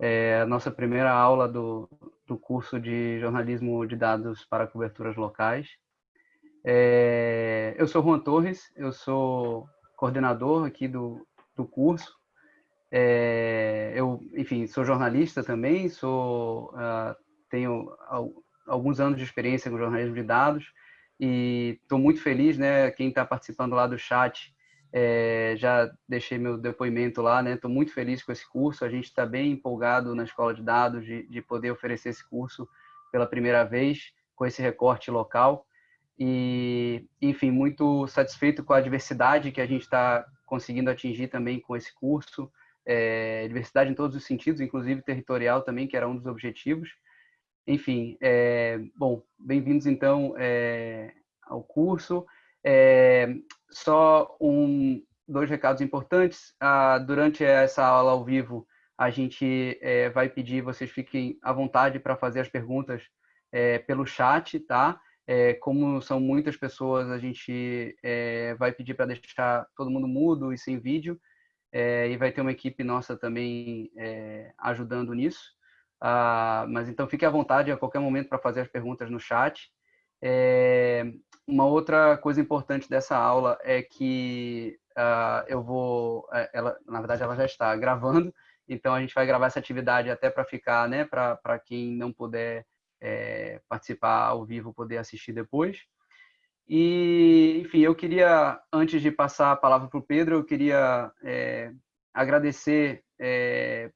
é a nossa primeira aula do, do curso de jornalismo de dados para coberturas locais. É, eu sou Juan Torres, eu sou coordenador aqui do, do curso. É, eu, enfim, sou jornalista também, sou, uh, tenho alguns anos de experiência com jornalismo de dados e estou muito feliz, né? Quem está participando lá do chat, é, já deixei meu depoimento lá, né? Estou muito feliz com esse curso. A gente está bem empolgado na escola de dados de, de poder oferecer esse curso pela primeira vez com esse recorte local e, enfim, muito satisfeito com a diversidade que a gente está conseguindo atingir também com esse curso, é, diversidade em todos os sentidos, inclusive territorial também, que era um dos objetivos. Enfim, é, bom, bem-vindos então é, ao curso. É, só um, dois recados importantes. Ah, durante essa aula ao vivo, a gente é, vai pedir vocês fiquem à vontade para fazer as perguntas é, pelo chat, tá? É, como são muitas pessoas, a gente vai pedir para deixar todo mundo mudo e sem vídeo, e vai ter uma equipe nossa também ajudando nisso. Ah, mas então fique à vontade a qualquer momento para fazer as perguntas no chat. É, uma outra coisa importante dessa aula é que ah, eu vou, é, ela, na verdade ela já está gravando, então a gente vai gravar essa atividade até para ficar, né, para quem não puder é, participar ao vivo, poder assistir depois. E, enfim, eu queria, antes de passar a palavra para o Pedro, eu queria é, agradecer é,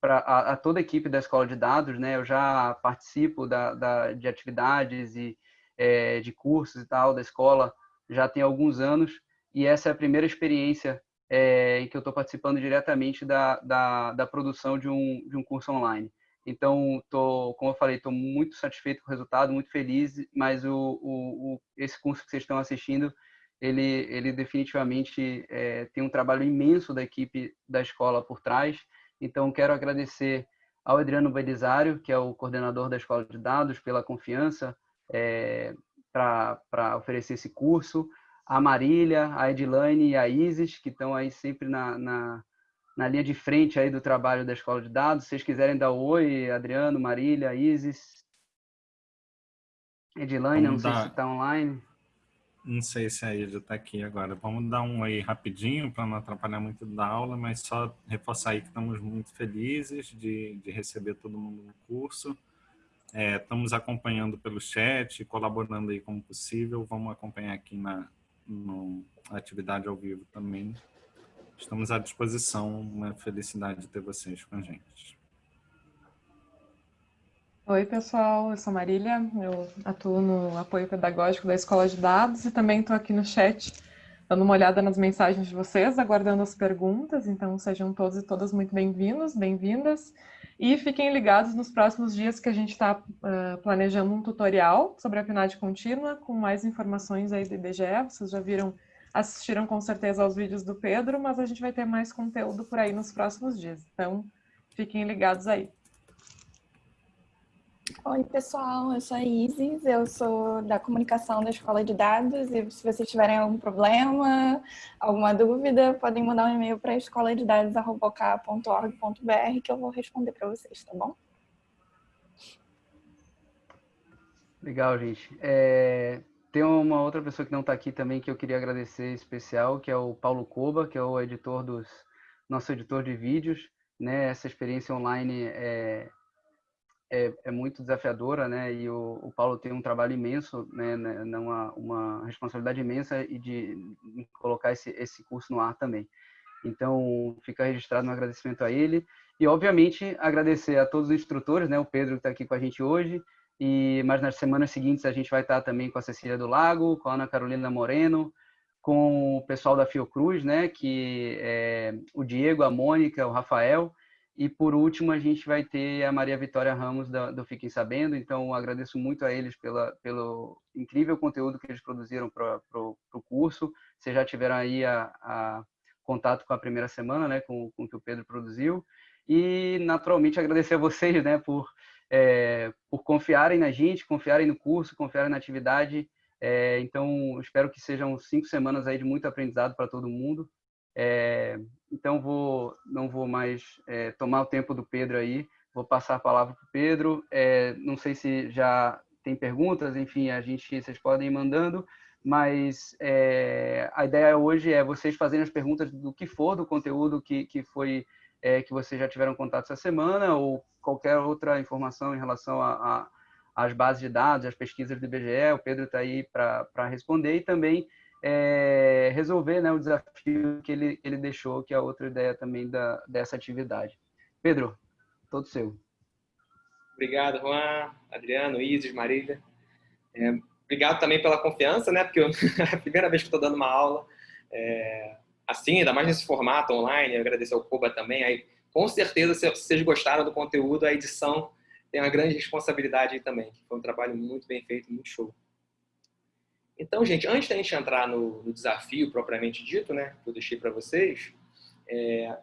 pra, a, a, toda a equipe da Escola de Dados, né? Eu já participo da, da de atividades e é, de cursos e tal da escola já tem alguns anos e essa é a primeira experiência é, em que eu estou participando diretamente da, da, da, produção de um, de um curso online. Então, tô, como eu falei, estou muito satisfeito com o resultado, muito feliz, mas o, o, o, esse curso que vocês estão assistindo, ele, ele definitivamente é, tem um trabalho imenso da equipe da escola por trás. Então, quero agradecer ao Adriano Belisário, que é o coordenador da Escola de Dados, pela confiança é, para oferecer esse curso, a Marília, a Edilane e a Isis, que estão aí sempre na, na na linha de frente aí do trabalho da Escola de Dados. Se vocês quiserem dar um oi, Adriano, Marília, Isis, Edilane, não dar... sei se está online. Não sei se a Ilha está aqui agora. Vamos dar um oi rapidinho para não atrapalhar muito da aula, mas só reforçar aí que estamos muito felizes de, de receber todo mundo no curso. É, estamos acompanhando pelo chat, colaborando aí como possível. Vamos acompanhar aqui na no, atividade ao vivo também. Estamos à disposição, uma felicidade ter vocês com a gente. Oi, pessoal, eu sou Marília, eu atuo no apoio pedagógico da Escola de Dados e também estou aqui no chat dando uma olhada nas mensagens de vocês, aguardando as perguntas, então sejam todos e todas muito bem-vindos, bem-vindas. E fiquem ligados nos próximos dias que a gente está uh, planejando um tutorial sobre a PNAD contínua, com mais informações aí do IBGE, vocês já viram assistiram com certeza aos vídeos do Pedro, mas a gente vai ter mais conteúdo por aí nos próximos dias. Então, fiquem ligados aí. Oi, pessoal, eu sou a Isis, eu sou da comunicação da Escola de Dados e se vocês tiverem algum problema, alguma dúvida, podem mandar um e-mail para escola de dados.org.br que eu vou responder para vocês, tá bom? Legal, gente. É, tem uma outra pessoa que não está aqui também que eu queria agradecer especial, que é o Paulo Coba, que é o editor dos nosso editor de vídeos. Né? Essa experiência online é, é, é muito desafiadora, né? E o, o, Paulo tem um trabalho imenso, né? né uma, uma responsabilidade imensa e de, colocar esse, esse curso no ar também. Então, fica registrado um agradecimento a ele. E, obviamente, agradecer a todos os instrutores, né? O Pedro está aqui com a gente hoje, e, mas nas semanas seguintes a gente vai estar também com a Cecília do Lago, com a Ana Carolina Moreno, com o pessoal da Fiocruz, né, que é o Diego, a Mônica, o Rafael, e por último a gente vai ter a Maria Vitória Ramos da, do Fiquem Sabendo, então agradeço muito a eles pela, pelo incrível conteúdo que eles produziram para o curso, vocês já tiveram aí a, a, contato com a primeira semana, né, com, com o que o Pedro produziu, e naturalmente agradecer a vocês, né, por é, por confiarem na gente, confiarem no curso, confiarem na atividade. É, então, espero que sejam cinco semanas aí de muito aprendizado para todo mundo. É, então, vou, não vou mais é, tomar o tempo do Pedro aí, vou passar a palavra para o Pedro. É, não sei se já tem perguntas, enfim, a gente, vocês podem ir mandando, mas é, a ideia hoje é vocês fazerem as perguntas do que for do conteúdo que, que foi é, que vocês já tiveram contato essa semana ou qualquer outra informação em relação às bases de dados, às pesquisas do IBGE, o Pedro está aí para responder e também é, resolver né, o desafio que ele, ele deixou, que é outra ideia também da, dessa atividade. Pedro, todo seu. Obrigado, Juan, Adriano, Isis, Marília. É, obrigado também pela confiança, né? Porque eu, é a primeira vez que estou dando uma aula é, assim, ainda mais nesse formato online. Agradecer ao Cuba também. Aí, com certeza, se vocês gostaram do conteúdo, a edição tem uma grande responsabilidade aí também. Foi um trabalho muito bem feito, muito show. Então, gente, antes da gente entrar no, no desafio propriamente dito, né, que eu deixei para vocês, é,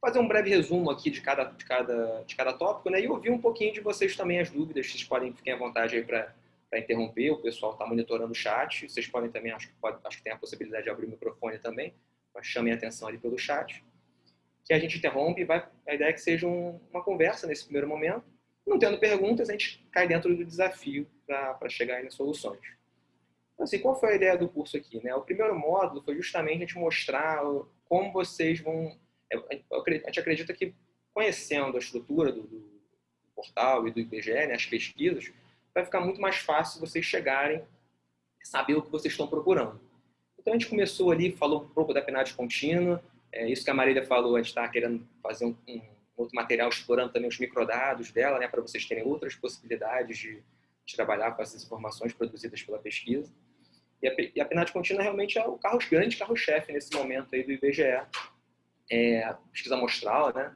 fazer um breve resumo aqui de cada, de cada, de cada tópico, né? E ouvir um pouquinho de vocês também as dúvidas. Vocês podem, fiquem à vontade aí para interromper. O pessoal está monitorando o chat. Vocês podem também, acho que, pode, acho que tem a possibilidade de abrir o microfone também, mas chamem a atenção ali pelo chat. Que a gente interrompe vai, a ideia é que seja um, uma conversa nesse primeiro momento. Não tendo perguntas, a gente cai dentro do desafio para chegar aí nas soluções. Então, assim, qual foi a ideia do curso aqui? Né? O primeiro módulo foi justamente a gente mostrar como vocês vão a gente acredita que conhecendo a estrutura do, do portal e do IBGE, né, as pesquisas, vai ficar muito mais fácil vocês chegarem e saber o que vocês estão procurando. Então a gente começou ali, falou um pouco da PNAD contínua, é, isso que a Marília falou, a gente está querendo fazer um, um, outro material explorando também os microdados dela, né, para vocês terem outras possibilidades de, de, trabalhar com essas informações produzidas pela pesquisa. E a, e a PNAD contínua realmente é o carro grande carro-chefe nesse momento aí do IBGE, é, pesquisa amostral, né?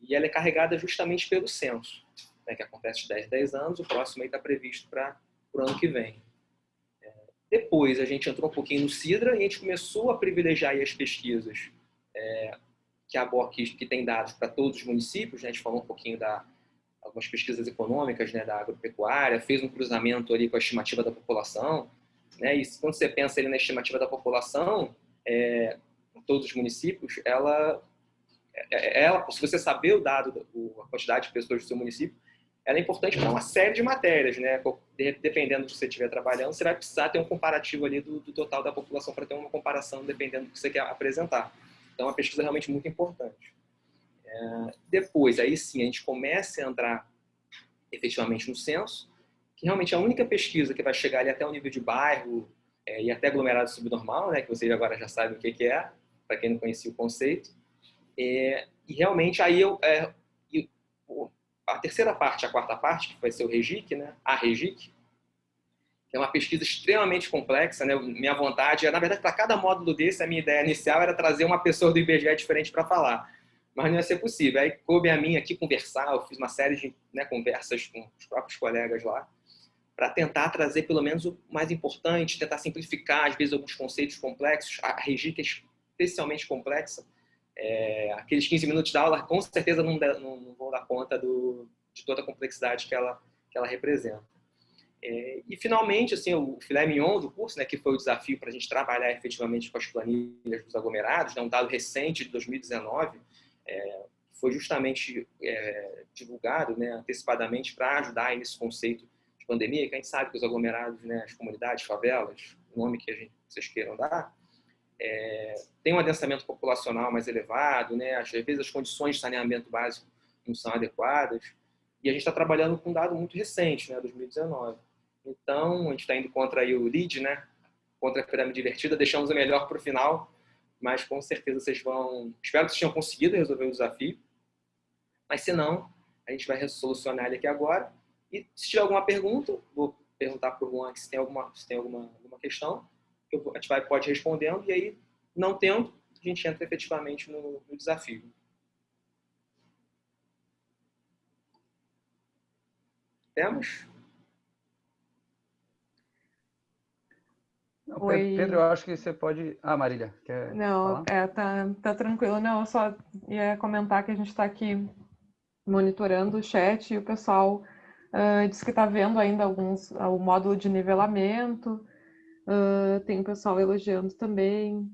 E ela é carregada justamente pelo censo, né, que acontece de 10 10 anos, o próximo aí está previsto para o ano que vem. É, depois a gente entrou um pouquinho no CIDRA e a gente começou a privilegiar as pesquisas é, que a BOC que tem dados para todos os municípios, né? a gente falou um pouquinho da algumas pesquisas econômicas né, da agropecuária, fez um cruzamento ali com a estimativa da população, né? E quando você pensa ali na estimativa da população, é, todos os municípios, ela, é, é, ela, se você saber o dado, a quantidade de pessoas do seu município, ela é importante para uma série de matérias, né? Dependendo do que você estiver trabalhando, você vai precisar ter um comparativo ali do, do total da população para ter uma comparação dependendo do que você quer apresentar. Então, é uma pesquisa realmente muito importante. É, depois, aí sim, a gente começa a entrar efetivamente no censo, que realmente a única pesquisa que vai chegar ali até o nível de bairro é, e até aglomerado subnormal, né? Que vocês agora já sabem o que, que é para quem não conhecia o conceito. É, e realmente aí eu, é, a terceira parte, a quarta parte, que vai ser o REGIC, né? a REGIC, é uma pesquisa extremamente complexa. Né? Minha vontade, na verdade, para cada módulo desse, a minha ideia inicial era trazer uma pessoa do IBGE diferente para falar. Mas não ia ser possível. Aí coube a mim aqui conversar, eu fiz uma série de né, conversas com os próprios colegas lá, para tentar trazer pelo menos o mais importante, tentar simplificar, às vezes, alguns conceitos complexos. A REGIC é especialmente complexa, é, aqueles 15 minutos da aula com certeza não, não, não vão dar conta do, de toda a complexidade que ela, que ela representa. É, e, finalmente, assim, o filé mignon do curso, né, que foi o desafio para a gente trabalhar efetivamente com as planilhas dos aglomerados, né, um dado recente de 2019, é, foi justamente é, divulgado né, antecipadamente para ajudar nesse conceito de pandemia, que a gente sabe que os aglomerados, né, as comunidades, favelas, o nome que a gente, vocês queiram dar, é, tem um adensamento populacional mais elevado, né? às vezes as condições de saneamento básico não são adequadas, e a gente está trabalhando com um dado muito recente, né, 2019. Então, a gente está indo contra o lead, né, contra a pirâmide divertida, deixamos o melhor para o final, mas com certeza vocês vão... Espero que vocês tenham conseguido resolver o desafio, mas se não, a gente vai solucionar ele aqui agora. E se tiver alguma pergunta, vou perguntar para o Juan se tem alguma, se tem alguma, alguma questão, a gente vai, pode ir respondendo, e aí, não tendo, a gente entra efetivamente no, no desafio. Temos? Oi. Pedro, eu acho que você pode... Ah, Marília, quer Não, é, tá, tá tranquilo. Não, eu só ia comentar que a gente está aqui monitorando o chat e o pessoal uh, diz que está vendo ainda alguns, o módulo de nivelamento, Uh, tem o pessoal elogiando também.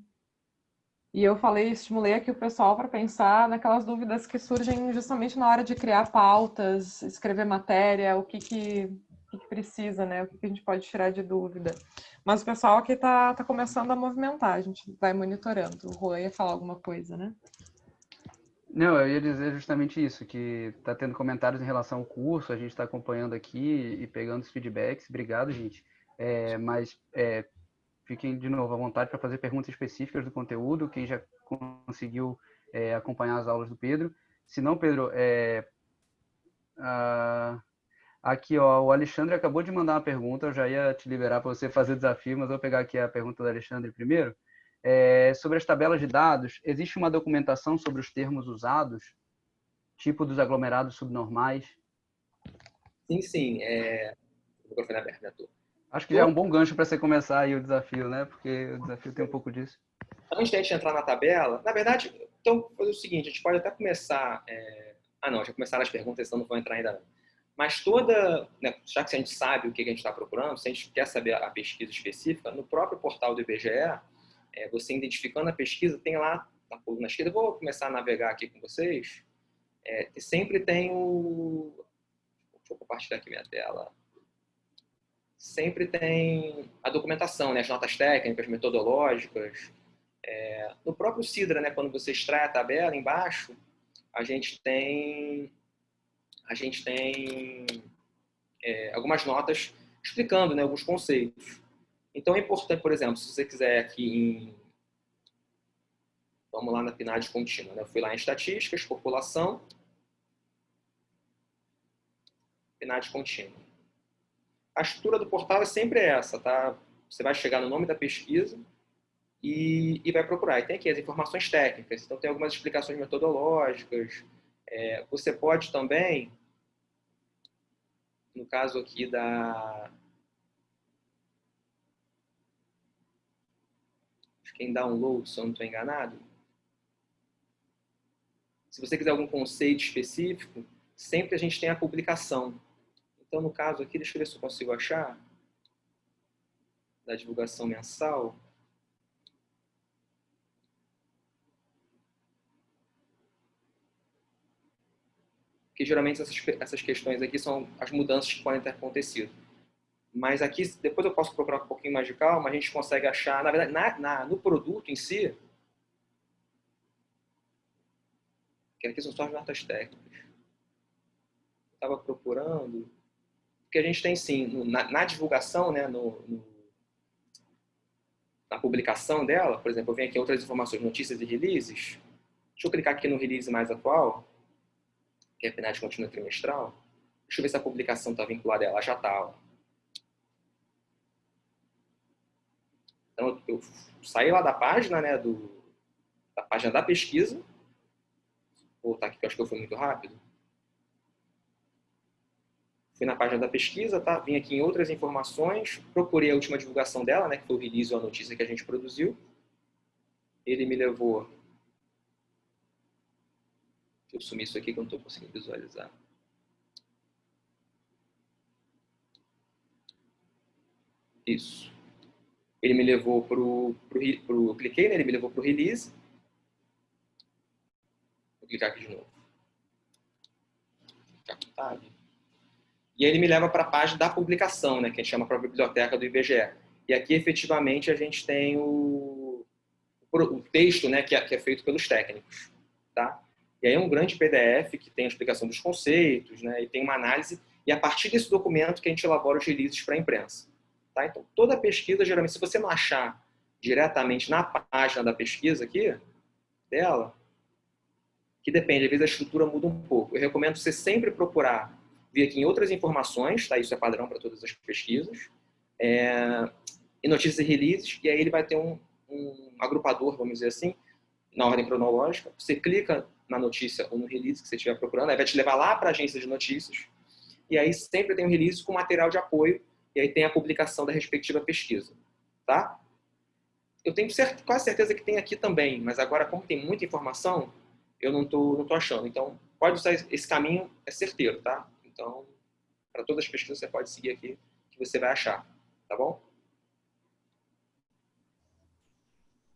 E eu falei, estimulei aqui o pessoal para pensar naquelas dúvidas que surgem justamente na hora de criar pautas, escrever matéria, o que, que, que, que precisa, né? O que, que, a gente pode tirar de dúvida. Mas o pessoal aqui está tá começando a movimentar, a gente vai monitorando. O Rui ia falar alguma coisa, né? Não, eu ia dizer justamente isso, que está tendo comentários em relação ao curso, a gente está acompanhando aqui e pegando os feedbacks. Obrigado, gente. É, mas é, fiquem de novo à vontade para fazer perguntas específicas do conteúdo, quem já conseguiu é, acompanhar as aulas do Pedro. Se não, Pedro, é, aqui ó, o Alexandre acabou de mandar uma pergunta, eu já ia te liberar para você fazer o desafio, mas vou pegar aqui a pergunta do Alexandre primeiro. É, sobre as tabelas de dados, existe uma documentação sobre os termos usados, tipo dos aglomerados subnormais? Sim, sim. É... O microfone aberto, né, Acho que já é um bom gancho para você começar aí o desafio, né? Porque o desafio tem um pouco disso. Antes da gente entrar na tabela, na verdade, então, fazer o seguinte, a gente pode até começar... É... Ah, não, já começaram as perguntas, então não vou entrar ainda não. Mas toda, né, já que a gente sabe o que a gente está procurando, se a gente quer saber a pesquisa específica, no próprio portal do IBGE, é, você identificando a pesquisa, tem lá na coluna esquerda, vou começar a navegar aqui com vocês, é, sempre tem o... Deixa eu compartilhar aqui minha tela. Sempre tem a documentação, né, as notas técnicas, metodológicas. É, no próprio Sidra, né, quando você extrai a tabela, embaixo, a gente tem, a gente tem é, algumas notas explicando né, alguns conceitos. Então é importante, por exemplo, se você quiser aqui em... Vamos lá na PNAD contínua. Né? Eu fui lá em estatísticas, população, PNAD contínua. A estrutura do portal é sempre essa, tá? Você vai chegar no nome da pesquisa e, e vai procurar. E tem aqui as informações técnicas, então tem algumas explicações metodológicas. É, você pode também, no caso aqui da, em download, se eu não estou enganado. Se você quiser algum conceito específico, sempre a gente tem a publicação. Então, no caso aqui, deixa eu ver se eu consigo achar, da divulgação mensal. Porque geralmente essas, essas questões aqui são as mudanças que podem ter acontecido. Mas aqui, depois eu posso procurar um pouquinho mais de calma, a gente consegue achar, na verdade, na, na, no produto em si, que aqui são só as notas técnicas. Estava procurando, porque a gente tem sim, no, na, na, divulgação, né, no, no, na publicação dela, por exemplo, eu venho aqui outras informações, notícias e releases. Deixa eu clicar aqui no release mais atual, que é a PNAD contínua trimestral. Deixa eu ver se a publicação está vinculada a ela. Já está. Então, eu saí lá da página, né, do, da página da pesquisa. Vou voltar aqui, que eu acho que eu fui muito rápido. Fui na página da pesquisa, tá? vim aqui em outras informações, procurei a última divulgação dela, né, que foi o release ou a notícia que a gente produziu. Ele me levou... Deixa eu sumir isso aqui que eu não estou conseguindo visualizar. Isso ele me levou para o... Cliquei, né? ele me levou para o release. Vou clicar aqui de novo. Tab. E aí ele me leva para a página da publicação, né? que a gente chama a biblioteca do IBGE. E aqui, efetivamente, a gente tem o, o texto né? que, é, que é feito pelos técnicos. Tá? E aí é um grande PDF que tem a explicação dos conceitos, né? e tem uma análise, e a partir desse documento que a gente elabora os releases para a imprensa. Tá? Então, toda pesquisa, geralmente, se você não achar diretamente na página da pesquisa aqui, dela, que depende, às vezes a estrutura muda um pouco. Eu recomendo você sempre procurar vir aqui em outras informações, tá? isso é padrão para todas as pesquisas, é, em notícias e releases, e aí ele vai ter um, um agrupador, vamos dizer assim, na ordem cronológica. Você clica na notícia ou no release que você estiver procurando, aí vai te levar lá para a agência de notícias, e aí sempre tem um release com material de apoio e aí tem a publicação da respectiva pesquisa, tá? Eu tenho quase certeza que tem aqui também, mas agora como tem muita informação, eu não tô, não tô achando. Então, pode usar esse caminho, é certeiro, tá? Então, para todas as pesquisas você pode seguir aqui, que você vai achar, tá bom?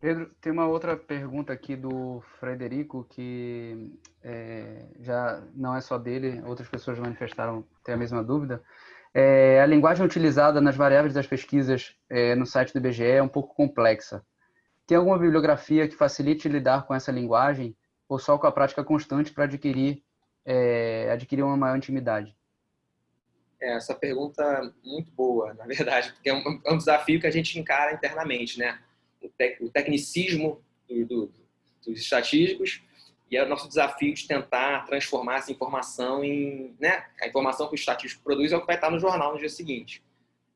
Pedro, tem uma outra pergunta aqui do Frederico que é, já não é só dele, outras pessoas manifestaram ter a mesma dúvida. É, a linguagem utilizada nas variáveis das pesquisas é, no site do IBGE é um pouco complexa. Tem alguma bibliografia que facilite lidar com essa linguagem ou só com a prática constante para adquirir, é, adquirir uma maior intimidade? É, essa pergunta é muito boa, na verdade, porque é um, é um desafio que a gente encara internamente, né? O, tec, o tecnicismo do, do, dos estatísticos e é o nosso desafio de tentar transformar essa informação em... Né? A informação que o estatístico produz é o que vai estar no jornal no dia seguinte.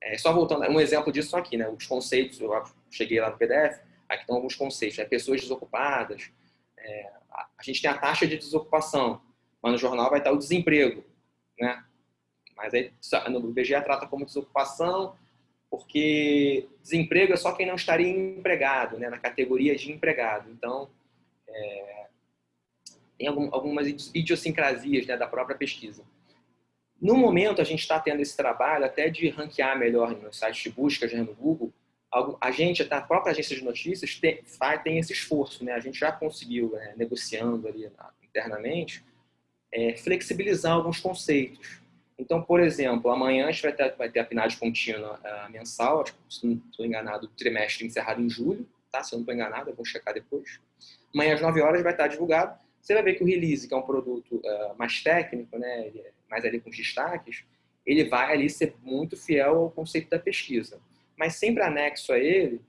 É, só voltando, um exemplo disso aqui, né? Os conceitos, eu cheguei lá no PDF, aqui estão alguns conceitos, né? pessoas desocupadas, é, a gente tem a taxa de desocupação, mas no jornal vai estar o desemprego, né? Mas aí no IBGE trata como desocupação, porque desemprego é só quem não estaria empregado, né? Na categoria de empregado. Então, é, tem algum, algumas idiosincrasias né, da própria pesquisa. No momento, a gente está tendo esse trabalho até de ranquear melhor nos sites de busca, já no Google, a gente, a própria agência de notícias tem, tem esse esforço, né? A gente já conseguiu, né, negociando ali internamente, é, flexibilizar alguns conceitos. Então, por exemplo, amanhã a gente vai ter, vai ter a PNAD contínua uh, mensal, acho que, se não estou enganado, trimestre encerrado em julho, tá? Se eu não estou enganado, eu vou checar depois. Amanhã às 9 horas vai estar divulgado. Você vai ver que o release, que é um produto uh, mais técnico, né, é mais ali com destaques, ele vai ali ser muito fiel ao conceito da pesquisa mas sempre anexo a ele,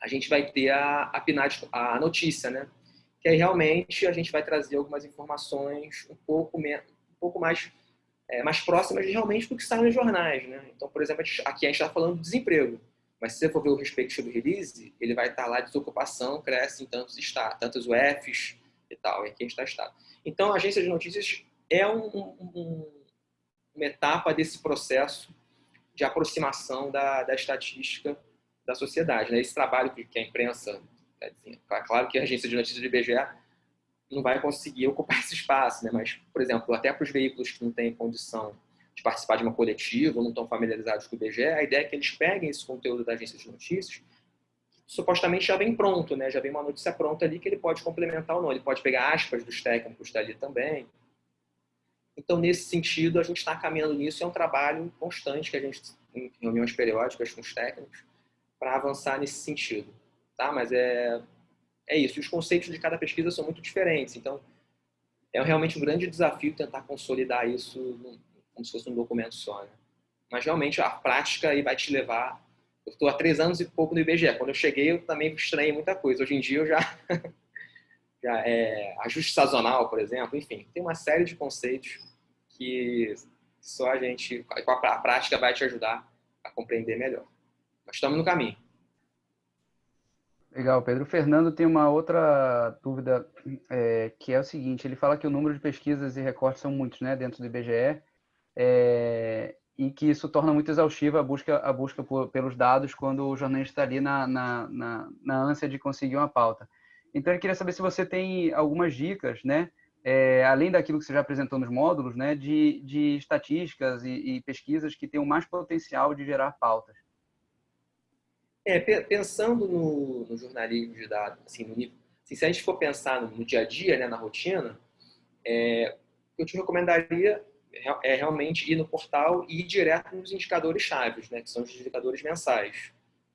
a gente vai ter a, a PNAD, a notícia, né? Que aí realmente a gente vai trazer algumas informações um pouco, menos, um pouco mais, é, mais próximas realmente do que está nos jornais, né? Então, por exemplo, aqui a gente está falando de desemprego, mas se você for ver o respectivo release, ele vai estar lá desocupação, cresce em tantos estados, tantos UFs e tal, e aqui está estado. Então, a agência de notícias é um, um, uma etapa desse processo de aproximação da, da estatística da sociedade. Né? Esse trabalho que, que a imprensa, é, assim, é claro que a agência de notícias do IBGE não vai conseguir ocupar esse espaço, né? mas, por exemplo, até para os veículos que não têm condição de participar de uma coletiva ou não estão familiarizados com o IBGE, a ideia é que eles peguem esse conteúdo da agência de notícias supostamente já vem pronto, né? já vem uma notícia pronta ali que ele pode complementar ou não. Ele pode pegar aspas dos técnicos dali também. Então, nesse sentido, a gente está caminhando nisso. É um trabalho constante que a gente em reuniões periódicas com os técnicos para avançar nesse sentido. Tá? Mas é, é isso. E os conceitos de cada pesquisa são muito diferentes. Então, é realmente um grande desafio tentar consolidar isso como se fosse um documento só. Né? Mas, realmente, a prática aí vai te levar... Eu estou há três anos e pouco no IBGE. Quando eu cheguei, eu também estranhei muita coisa. Hoje em dia, eu já... já é, ajuste sazonal, por exemplo. Enfim, tem uma série de conceitos que só a gente, com a prática, vai te ajudar a compreender melhor. Nós estamos no caminho. Legal, Pedro. O Fernando tem uma outra dúvida, é, que é o seguinte, ele fala que o número de pesquisas e recortes são muitos né, dentro do IBGE, é, e que isso torna muito exaustiva a busca, a busca por, pelos dados quando o jornalista está ali na, na, na, na ânsia de conseguir uma pauta. Então, ele queria saber se você tem algumas dicas, né, é, além daquilo que você já apresentou nos módulos, né, de, de estatísticas e, e pesquisas que tenham mais potencial de gerar pautas. É, pensando no, no, jornalismo de dados, assim, no nível, assim, se a gente for pensar no, no dia a dia, né, na rotina, é, eu te recomendaria é, realmente ir no portal e ir direto nos indicadores chaves, né, que são os indicadores mensais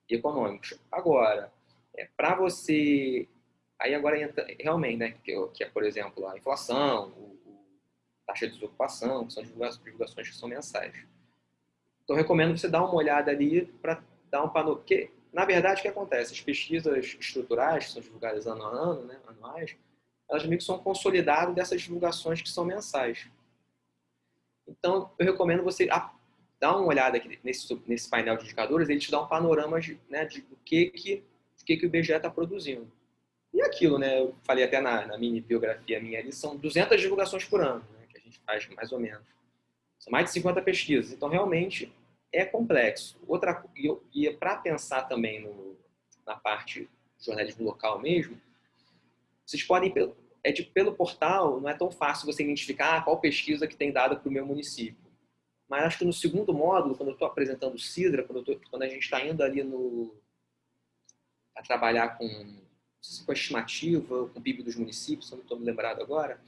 e econômicos. Agora, é, para você Aí agora entra, realmente, né, que, que é, por exemplo, a inflação, o, o taxa de desocupação, que são divulgações que são mensais. Então, recomendo você dar uma olhada ali para dar um panorama. Porque, na verdade, o que acontece? As pesquisas estruturais, que são divulgadas ano a ano, né, anuais, elas meio que são consolidadas dessas divulgações que são mensais. Então, eu recomendo você dar uma olhada aqui nesse, nesse painel de indicadores, ele te dá um panorama de, né, de o que, que, o que, que o IBGE está produzindo. E aquilo, né? Eu falei até na, na mini biografia minha ali, são 200 divulgações por ano, né, que a gente faz mais ou menos. São mais de 50 pesquisas. Então, realmente, é complexo. Outra, e, e para pensar também no, na parte jornalismo local mesmo, vocês podem, é de, pelo portal, não é tão fácil você identificar qual pesquisa que tem dado para o meu município. Mas acho que no segundo módulo, quando eu estou apresentando o Sidra, quando, tô, quando a gente está indo ali no, a trabalhar com, se com a estimativa, com o PIB dos municípios, se eu não estou me lembrado agora,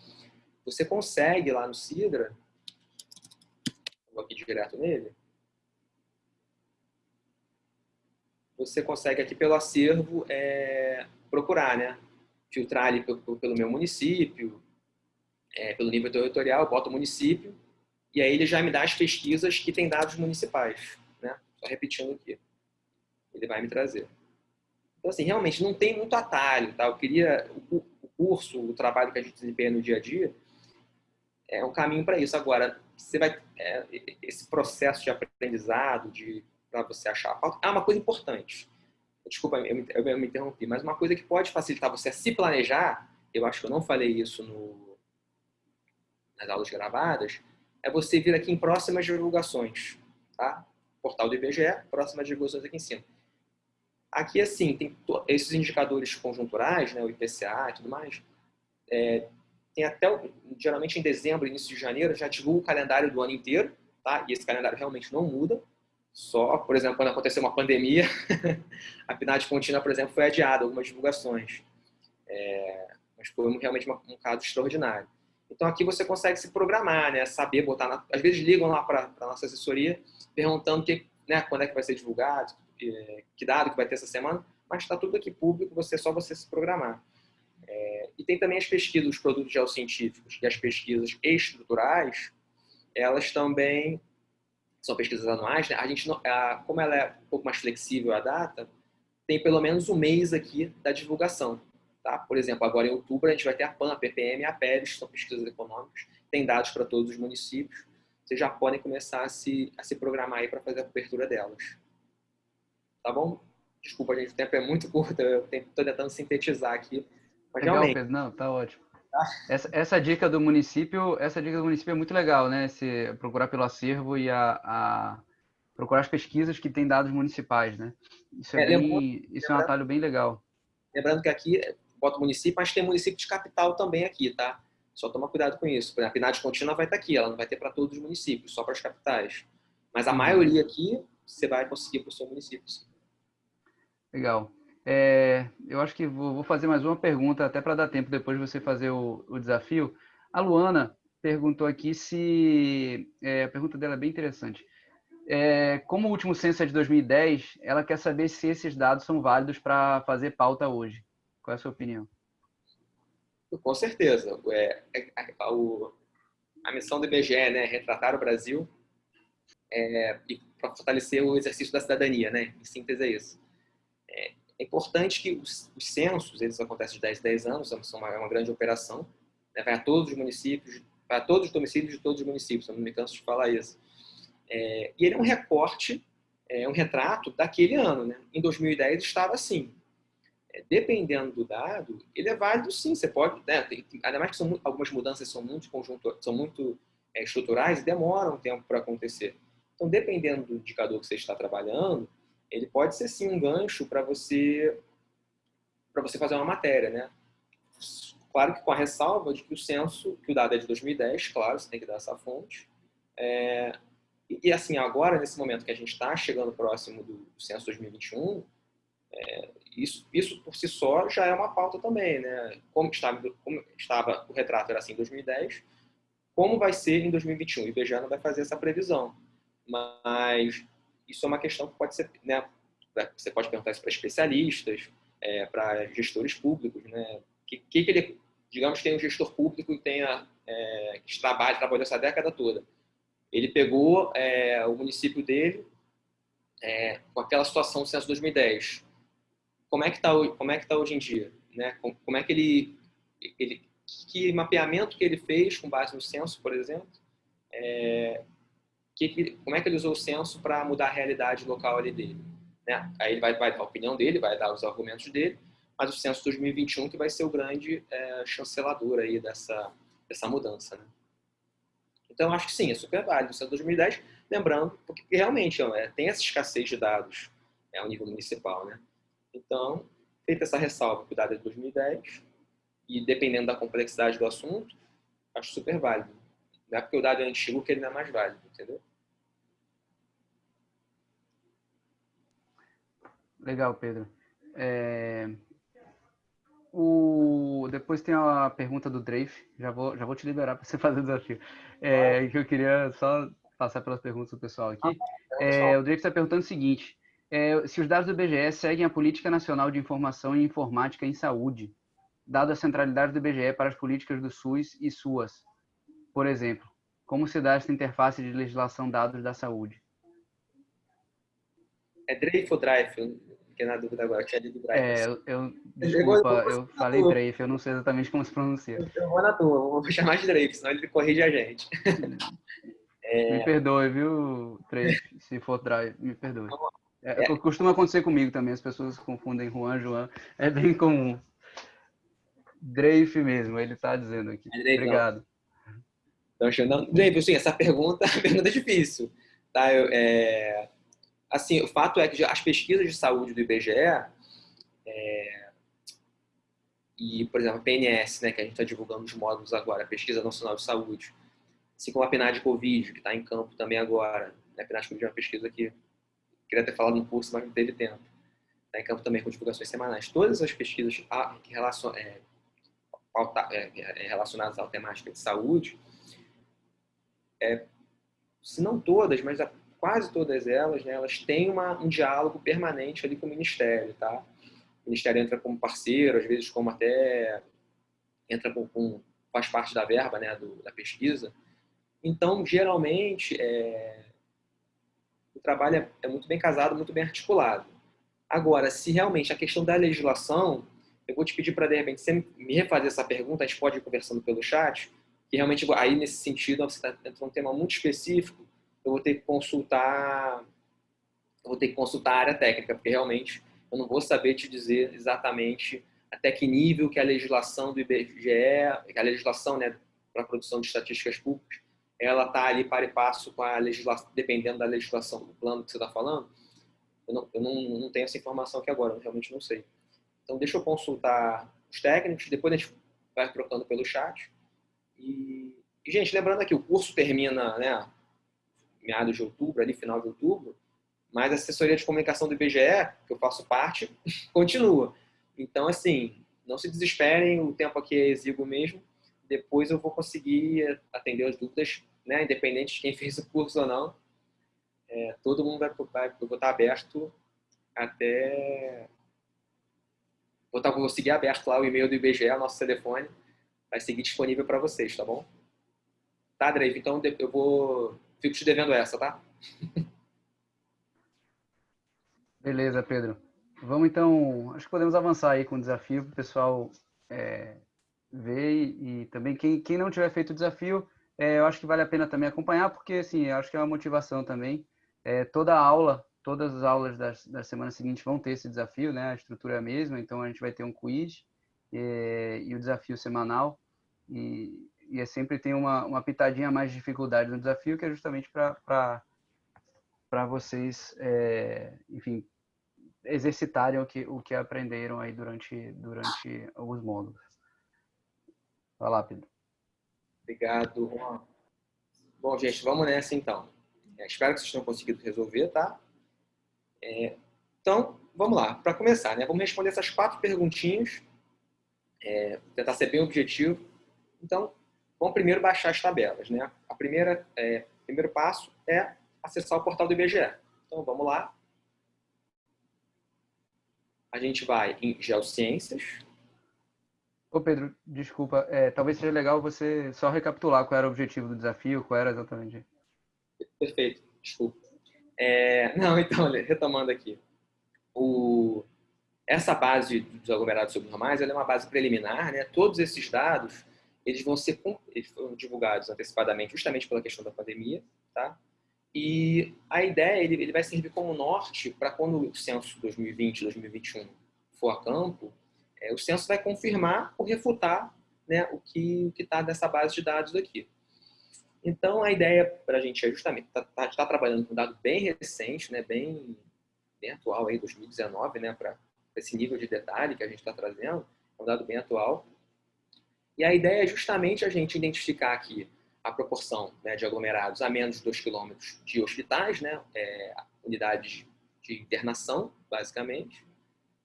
você consegue lá no Sidra, vou aqui direto nele, você consegue aqui pelo acervo é, procurar, né? Filtrar ali pelo, pelo meu município, é, pelo nível territorial, boto o município, e aí ele já me dá as pesquisas que tem dados municipais, né? Só repetindo aqui. Ele vai me trazer. Então, assim, realmente não tem muito atalho, tá? Eu queria, o, o curso, o trabalho que a gente desempenha no dia a dia, é um caminho para isso. Agora, você vai, é, esse processo de aprendizado, de para você achar a pauta, é uma coisa importante. Desculpa, eu me, eu me interrompi, mas uma coisa que pode facilitar você a se planejar, eu acho que eu não falei isso no, nas aulas gravadas, é você vir aqui em próximas divulgações, tá? Portal do IBGE, próximas divulgações aqui em cima. Aqui, assim, tem esses indicadores conjunturais, né, o IPCA e tudo mais, é, tem até, geralmente em dezembro, início de janeiro, já divulga o calendário do ano inteiro, tá? E esse calendário realmente não muda. Só, por exemplo, quando aconteceu uma pandemia, a PNAD contínua, por exemplo, foi adiada, algumas divulgações. É, mas foi realmente um caso extraordinário. Então aqui você consegue se programar, né? Saber botar, na... às vezes ligam lá para a nossa assessoria perguntando que, né, quando é que vai ser divulgado, que dado que vai ter essa semana, mas está tudo aqui público, você só você se programar. É, e tem também as pesquisas, os produtos geocientíficos e as pesquisas estruturais, elas também são pesquisas anuais, né? a gente não, a, como ela é um pouco mais flexível a data, tem pelo menos um mês aqui da divulgação. Tá? Por exemplo, agora em outubro a gente vai ter a PAN, a PPM e a PERES, que são pesquisas econômicas, tem dados para todos os municípios, vocês já podem começar a se, a se programar aí para fazer a cobertura delas. Tá bom? Desculpa, gente, o tempo é muito curto, eu estou tentando sintetizar aqui. Mas legal, realmente... Não, tá ótimo. Tá? Essa, essa, dica do município, essa dica do município é muito legal, né? Se procurar pelo acervo e a, a procurar as pesquisas que têm dados municipais, né? Isso é, é bem, isso é um atalho bem legal. Lembrando que aqui bota município, mas tem município de capital também aqui, tá? Só toma cuidado com isso. A PNAD contínua vai estar aqui, ela não vai ter para todos os municípios, só para as capitais. Mas a uhum. maioria aqui, você vai conseguir para o seu município. Sim. Legal. É, eu acho que vou, vou, fazer mais uma pergunta, até para dar tempo depois de você fazer o, o desafio. A Luana perguntou aqui se... É, a pergunta dela é bem interessante. É, como o último censo é de 2010, ela quer saber se esses dados são válidos para fazer pauta hoje. Qual é a sua opinião? Com certeza. É, é a, a, a, missão do IBGE é né, retratar o Brasil é, e para fortalecer o exercício da cidadania. Né? Em síntese, é isso. É, importante que os, os, censos, eles acontecem de 10 em 10 anos, são uma, é uma grande operação, né? vai a todos os municípios, para todos os domicílios de todos os municípios, eu não me canso de falar isso. É, e ele é um recorte, é um retrato daquele ano. Né? Em 2010 estava assim, é, dependendo do dado, ele é válido sim. Você pode, né, tem, ainda mais que são, algumas mudanças são muito conjunto, são muito é, estruturais e demoram um tempo para acontecer. Então, dependendo do indicador que você está trabalhando, ele pode ser sim um gancho para você para você fazer uma matéria, né? Claro que com a ressalva de que o censo, que o dado é de 2010, claro, você tem que dar essa fonte. É, e, e, assim, agora, nesse momento que a gente está chegando próximo do, censo 2021, é, isso, isso por si só já é uma pauta também, né? Como estava, como estava o retrato era assim em 2010, como vai ser em 2021? O IBGE não vai fazer essa previsão, mas isso é uma questão que pode ser, né? Você pode perguntar isso para especialistas, é, para gestores públicos, né? Que, que, que ele, digamos, tem um gestor público que tenha é, que trabalha, trabalhou essa década toda. Ele pegou é, o município dele é, com aquela situação do censo 2010 como é que está como é que tá hoje em dia, né? Como é que ele, ele que mapeamento que ele fez com base no censo, por exemplo, é, que, como é que ele usou o censo para mudar a realidade local ali dele, né? Aí ele vai, vai dar a opinião dele, vai dar os argumentos dele, mas o censo 2021 que vai ser o grande é, chancelador aí dessa dessa mudança, né? Então acho que sim, é super válido. O censo 2010, lembrando, porque realmente é, tem essa escassez de dados é, ao nível municipal, né? Então, feita essa ressalva, cuidado é de 2010, e dependendo da complexidade do assunto, acho super válido. Não é porque o dado é antigo que ele não é mais válido, entendeu? Legal, Pedro. É... O... Depois tem a pergunta do Drafe. Já vou, já vou te liberar para você fazer o desafio. É, que eu queria só passar pelas perguntas do pessoal aqui. É, o Drafe está perguntando o seguinte: é, se os dados do IBGE seguem a Política Nacional de Informação e Informática em Saúde, dado a centralidade do IBGE para as políticas do SUS e SUAS. Por exemplo, como se dá essa interface de legislação dados da saúde? É Drafe ou Drive? Fiquei na dúvida agora, eu tinha lido Drive. É, eu, eu desculpa, eu falei Drafe, eu não sei exatamente como se pronuncia. Eu vou na tua, vou chamar de Drafe, senão ele corrige a gente. É... Me perdoe, viu, Drafe, se for Drive, me perdoe. É, é. Costuma acontecer comigo também, as pessoas confundem Juan, João, é bem comum. Drafe mesmo, ele está dizendo aqui. É Obrigado. Então, não, Drafe, assim, essa pergunta, pergunta é difícil. Tá? Eu, é, assim, o fato é que as pesquisas de saúde do IBGE é, e, por exemplo, a PNS, né, que a gente está divulgando os módulos agora, a Pesquisa Nacional de Saúde, assim como a PNAD Covid, que está em campo também agora. Né? A PNAD Covid é uma pesquisa que queria ter falado no curso, mas não teve tempo. Está em campo também com divulgações semanais. Todas as pesquisas ah, é, é, é, relacionadas à temática de saúde, é, se não todas, mas quase todas elas, né, elas têm uma, um diálogo permanente ali com o Ministério, tá? O Ministério entra como parceiro, às vezes como até entra com, com faz parte da verba, né, do, da pesquisa. Então, geralmente, é, o trabalho é, é muito bem casado, muito bem articulado. Agora, se realmente a questão da legislação eu vou te pedir para, de repente, você me refazer essa pergunta, a gente pode ir conversando pelo chat, que realmente, aí nesse sentido, você está entrando um tema muito específico, eu vou ter que consultar, eu vou ter que consultar a área técnica, porque realmente eu não vou saber te dizer exatamente até que nível que a legislação do IBGE, a legislação né, para a produção de estatísticas públicas, ela está ali para e passo com a legislação, dependendo da legislação do plano que você está falando. Eu, não, eu não, não tenho essa informação aqui agora, eu realmente não sei. Então, deixa eu consultar os técnicos, depois a gente vai trocando pelo chat. E, gente, lembrando aqui, o curso termina, né, meados de outubro, ali, final de outubro, mas a assessoria de comunicação do IBGE, que eu faço parte, continua. Então, assim, não se desesperem, o tempo aqui é exíguo mesmo. Depois eu vou conseguir atender as dúvidas, né, independente de quem fez o curso ou não. É, todo mundo vai, vai, eu vou estar aberto até Vou, estar, vou seguir aberto lá o e-mail do IBGE, nosso telefone. Vai seguir disponível para vocês, tá bom? Tá, Drake? Então eu vou... Fico te devendo essa, tá? Beleza, Pedro. Vamos então... Acho que podemos avançar aí com o desafio para o pessoal é, ver e, e, também quem, quem não tiver feito o desafio, é, eu acho que vale a pena também acompanhar, porque assim, eu acho que é uma motivação também. É, toda aula todas as aulas da, da semana seguinte vão ter esse desafio, né? A estrutura é a mesma, então a gente vai ter um quiz e, e o desafio semanal e, e é sempre tem uma, uma pitadinha mais de dificuldade no desafio, que é justamente para vocês, é, enfim, exercitarem o que, o que aprenderam aí durante, durante os módulos. Vai lá, Pedro. Obrigado, Juan. Bom, gente, vamos nessa então. É, espero que vocês tenham conseguido resolver, tá? É, então, vamos lá. Para começar, né, vamos responder essas quatro perguntinhas, é, tentar ser bem objetivo. Então, vamos primeiro baixar as tabelas. Né? A primeira, é, primeiro passo é acessar o portal do IBGE. Então, vamos lá. A gente vai em Geociências. Ô Pedro, desculpa, é, talvez seja legal você só recapitular qual era o objetivo do desafio, qual era exatamente. Perfeito, desculpa. É, não, então, retomando aqui. O, essa base dos aglomerados subnormais é uma base preliminar. Né? Todos esses dados eles vão ser eles foram divulgados antecipadamente justamente pela questão da pandemia. Tá? E a ideia, ele, ele vai servir como norte para quando o censo 2020, 2021 for a campo, é, o censo vai confirmar ou refutar né, o que está nessa base de dados aqui. Então, a ideia para a gente é justamente estar tá, tá, tá trabalhando com um dado bem recente, né, bem, bem atual, aí, 2019, né, para esse nível de detalhe que a gente está trazendo, é um dado bem atual. E a ideia é justamente a gente identificar aqui a proporção né, de aglomerados a menos de 2 km de hospitais, né, é, unidades de internação, basicamente,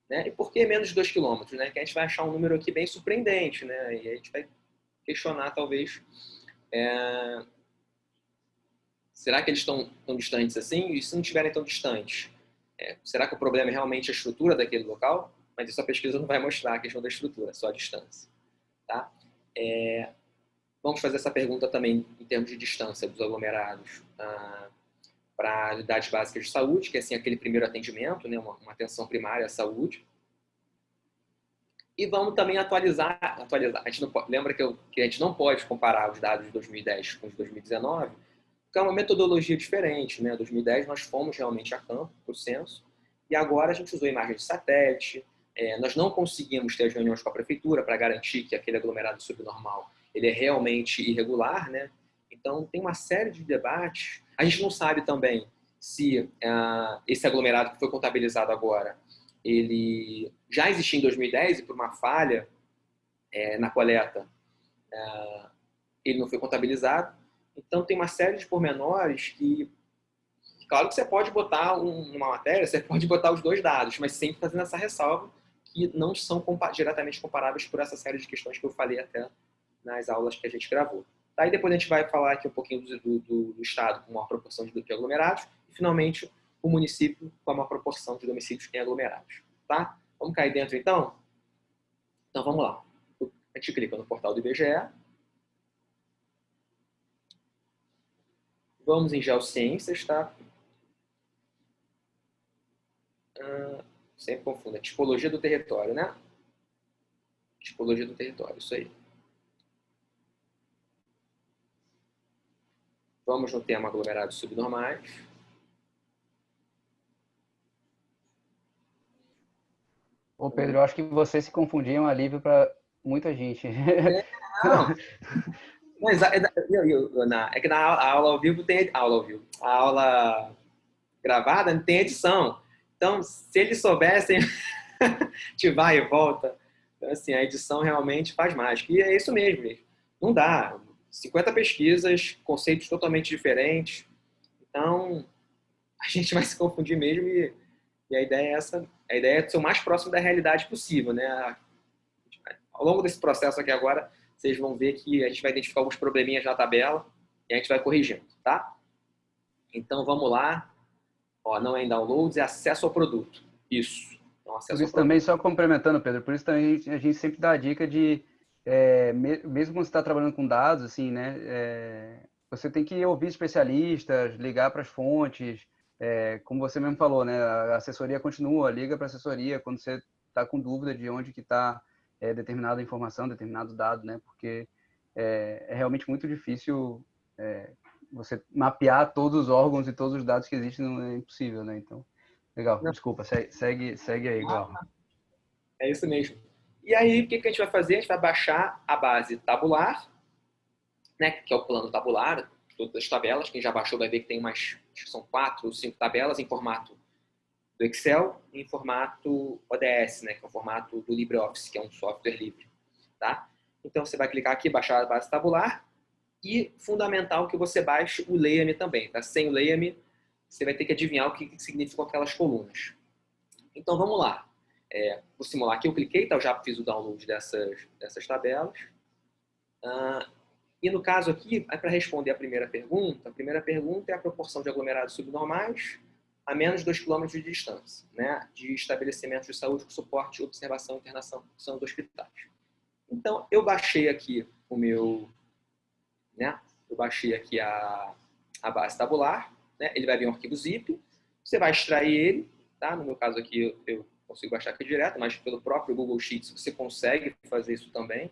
Né? E por que menos de 2 km? Né? Que a gente vai achar um número aqui bem surpreendente, né? E a gente vai questionar, talvez, é... será que eles estão tão distantes assim? E se não estiverem tão distantes, é... será que o problema é realmente a estrutura daquele local? Mas isso a pesquisa não vai mostrar a questão da estrutura, só a distância. Tá? É... Vamos fazer essa pergunta também em termos de distância dos aglomerados. Ah, para unidades básicas de saúde, que é assim, aquele primeiro atendimento, né, uma, uma atenção primária à saúde. E vamos também atualizar, atualizar. A gente não pode, lembra que, eu, que a gente não pode comparar os dados de 2010 com os de 2019, porque é uma metodologia diferente. Né? Em 2010 nós fomos realmente a campo para o censo, e agora a gente usou imagem de satélite, é, nós não conseguimos ter as reuniões com a prefeitura para garantir que aquele aglomerado subnormal ele é realmente irregular, né? Então tem uma série de debates a gente não sabe também se uh, esse aglomerado que foi contabilizado agora, ele já existia em 2010 e por uma falha é, na coleta, uh, ele não foi contabilizado. Então tem uma série de pormenores que, claro que você pode botar um, uma matéria, você pode botar os dois dados, mas sempre fazendo essa ressalva que não são compa diretamente comparáveis por essa série de questões que eu falei até nas aulas que a gente gravou. Aí depois a gente vai falar aqui um pouquinho do, do, do estado com uma proporção de, de aglomerados e finalmente o município com uma proporção de domicílios em aglomerados. Tá? Vamos cair dentro então? Então vamos lá. A gente clica no portal do IBGE. Vamos em Geociências, tá? Ah, sempre confundo. É tipologia do território, né? Tipologia do território, isso aí. Vamos no tema aglomerados subnormais. Ô Pedro, eu acho que você se confundia um alívio para muita gente. É, não. Mas, é, é que na aula ao vivo tem aula ao vivo. A aula gravada tem edição. Então, se eles soubessem, te vai e volta. Então, assim, a edição realmente faz mais. E é isso mesmo. Não dá. 50 pesquisas, conceitos totalmente diferentes. Então, a gente vai se confundir mesmo e, e a ideia é essa, a ideia é ser o mais próximo da realidade possível, né? Ao longo desse processo aqui agora, vocês vão ver que a gente vai identificar alguns probleminhas na tabela e a gente vai corrigindo, tá? Então, vamos lá. Ó, não é em downloads, é acesso ao produto. Isso. Então, acesso por isso também, só complementando, Pedro, por isso também a gente sempre dá a dica de é, mesmo quando você está trabalhando com dados, assim, né, é, você tem que ouvir especialistas, ligar para as fontes, é, como você mesmo falou, né, a assessoria continua, liga para a assessoria quando você está com dúvida de onde que está é, determinada informação, determinado dado, né, porque é, é realmente muito difícil é, você mapear todos os órgãos e todos os dados que existem, não é impossível, né, então, legal, desculpa, segue, segue aí, igual. É isso mesmo. E aí, o que, que a gente vai fazer? A gente vai baixar a base tabular, né, que é o plano tabular, todas as tabelas. Quem já baixou vai ver que tem umas, são quatro ou cinco tabelas em formato do Excel e em formato ODS, né, que é o formato do LibreOffice, que é um software livre. Tá? Então, você vai clicar aqui, baixar a base tabular, e fundamental que você baixe o Leia-me também. Tá? Sem o Leia-me, você vai ter que adivinhar o que significam aquelas colunas. Então, vamos lá. É, vou simular aqui, eu cliquei, então já fiz o download dessas, dessas tabelas. Ah, e no caso aqui, é para responder a primeira pergunta, a primeira pergunta é a proporção de aglomerados subnormais a menos de 2 km de distância, né, de estabelecimentos de saúde com suporte, observação e internação dos hospitais. Então, eu baixei aqui o meu, né, eu baixei aqui a, a base tabular, né, ele vai vir um arquivo zip, você vai extrair ele, tá, no meu caso aqui eu, consigo baixar aqui direto, mas pelo próprio Google Sheets você consegue fazer isso também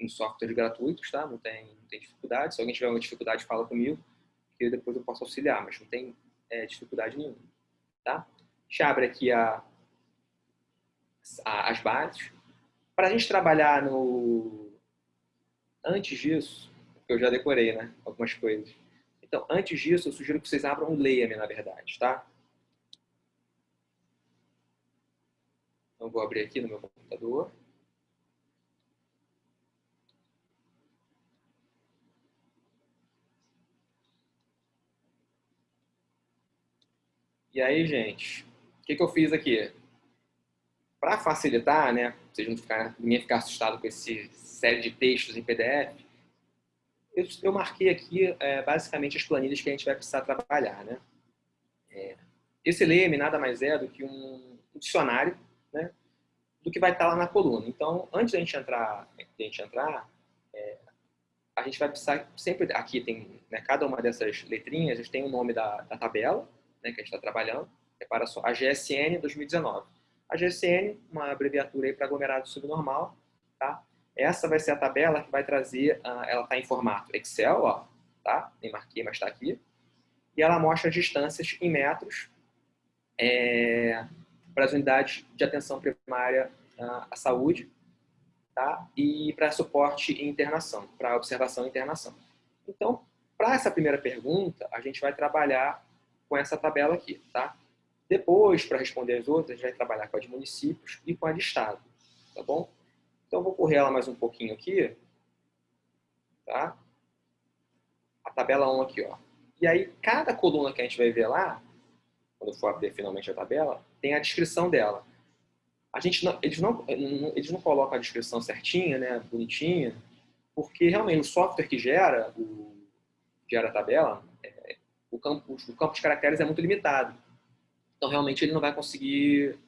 em softwares gratuitos, tá? Não tem, não tem dificuldade. Se alguém tiver uma dificuldade, fala comigo, que depois eu posso auxiliar, mas não tem é, dificuldade nenhuma, tá? Abre aqui a, a, as bases. Para a gente trabalhar no... Antes disso, eu já decorei, né? Algumas coisas. Então, antes disso, eu sugiro que vocês abram o Leia-me, na verdade, tá? Então, vou abrir aqui no meu computador. E aí, gente, o que, que eu fiz aqui? para facilitar, né, vocês não ficar, ninguém ficar assustado com esse série de textos em PDF, eu, eu marquei aqui é, basicamente as planilhas que a gente vai precisar trabalhar, né. É, esse leme nada mais é do que um, dicionário, né, do que vai estar lá na coluna. Então, antes da gente entrar, a gente entrar, é, a gente vai precisar sempre aqui tem né, cada uma dessas letrinhas, a gente tem o nome da, da tabela, né, que a gente está trabalhando. Repara só, a GSN 2019. A GSN, uma abreviatura para aglomerado subnormal, tá? Essa vai ser a tabela que vai trazer, uh, ela está em formato Excel, ó, tá? Nem marquei, mas está aqui. E ela mostra as distâncias em metros é, para as unidades de atenção primária uh, à saúde, tá? E para suporte e internação, para observação e internação. Então, para essa primeira pergunta, a gente vai trabalhar com essa tabela aqui, tá? Depois, para responder as outras, a gente vai trabalhar com a de municípios e com a de estado, tá bom? Então, vou correr ela mais um pouquinho aqui, tá? A tabela 1 aqui, ó. E aí, cada coluna que a gente vai ver lá, quando for abrir finalmente a tabela, tem a descrição dela. A gente não, eles, não, eles não colocam a descrição certinha, né, bonitinha, porque realmente o software que gera, o, gera a tabela, é, o, campo, o campo de caracteres é muito limitado. Então, realmente, ele não vai conseguir...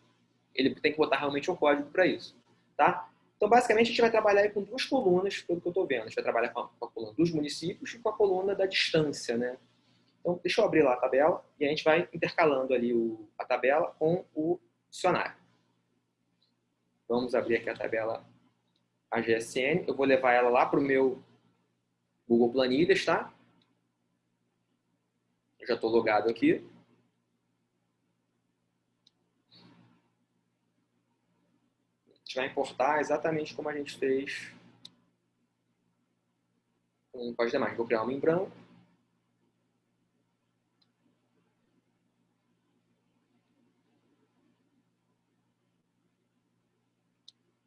Ele tem que botar realmente um código para isso, tá? Então, basicamente, a gente vai trabalhar com duas colunas, pelo que eu estou vendo. A gente vai trabalhar com a, com a, coluna dos municípios e com a coluna da distância, né? Então, deixa eu abrir lá a tabela e a gente vai intercalando ali o, a tabela com o dicionário. Vamos abrir aqui a tabela AGSN. Eu vou levar ela lá para o meu Google Planilhas, tá? Eu já estou logado aqui. Gente vai importar exatamente como a gente fez com, as demais. Vou criar uma em branco.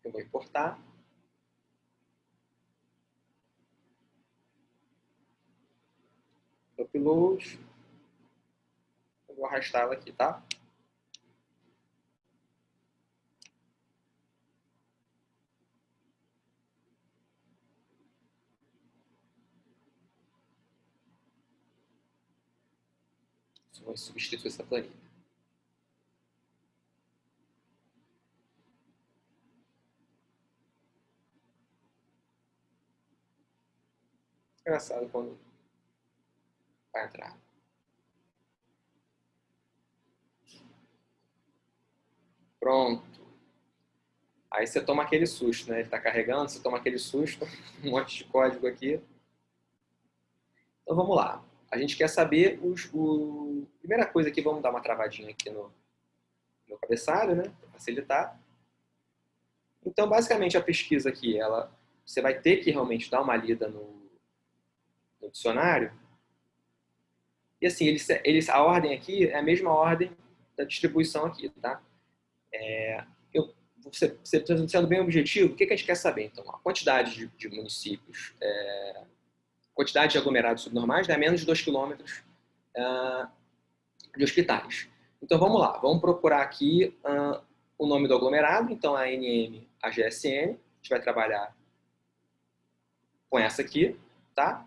Eu vou importar. Upload. Eu vou arrastá-la aqui, tá? Vamos substituir essa planilha. Engraçado quando vai entrar. Pronto. Aí você toma aquele susto, né? Ele está carregando, você toma aquele susto, um monte de código aqui. Então vamos lá a gente quer saber os... O... Primeira coisa aqui, vamos dar uma travadinha aqui no, no cabeçalho, né? Para facilitar. Então, basicamente, a pesquisa aqui, ela, você vai ter que realmente dar uma lida no, no dicionário. E assim, eles, eles, a ordem aqui é a mesma ordem da distribuição aqui, tá? É, eu, você, você sendo bem objetivo, o que, que a gente quer saber? Então, a quantidade de, de municípios é, quantidade de aglomerados subnormais dá menos de 2 km uh, de hospitais. Então vamos lá, vamos procurar aqui uh, o nome do aglomerado, então a NM, a GSN, a gente vai trabalhar com essa aqui, tá?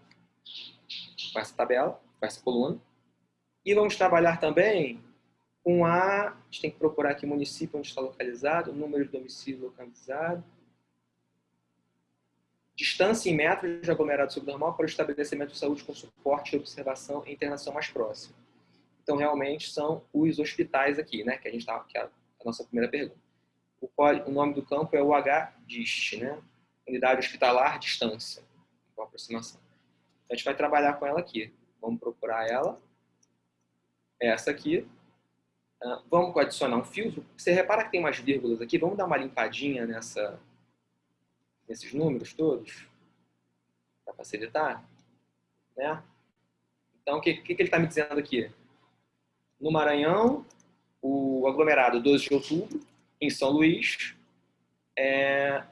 Com essa tabela, com essa coluna. E vamos trabalhar também com a, a gente tem que procurar aqui o município onde está localizado, o número de domicílio localizado, Distância em metros de aglomerado subnormal para o estabelecimento de saúde com suporte, observação e internação mais próxima. Então, realmente, são os hospitais aqui, né? Que a gente tá, que é a nossa primeira pergunta. O, o nome do campo é o HDIST, né? Unidade Hospitalar Distância, com aproximação. Então, a gente vai trabalhar com ela aqui. Vamos procurar ela. Essa aqui. Uh, vamos adicionar um fio. Você repara que tem umas vírgulas aqui. Vamos dar uma limpadinha nessa, nesses números todos, para facilitar, né? Então, o que, que, que ele está me dizendo aqui? No Maranhão, o aglomerado 12 de outubro, em São Luís, é,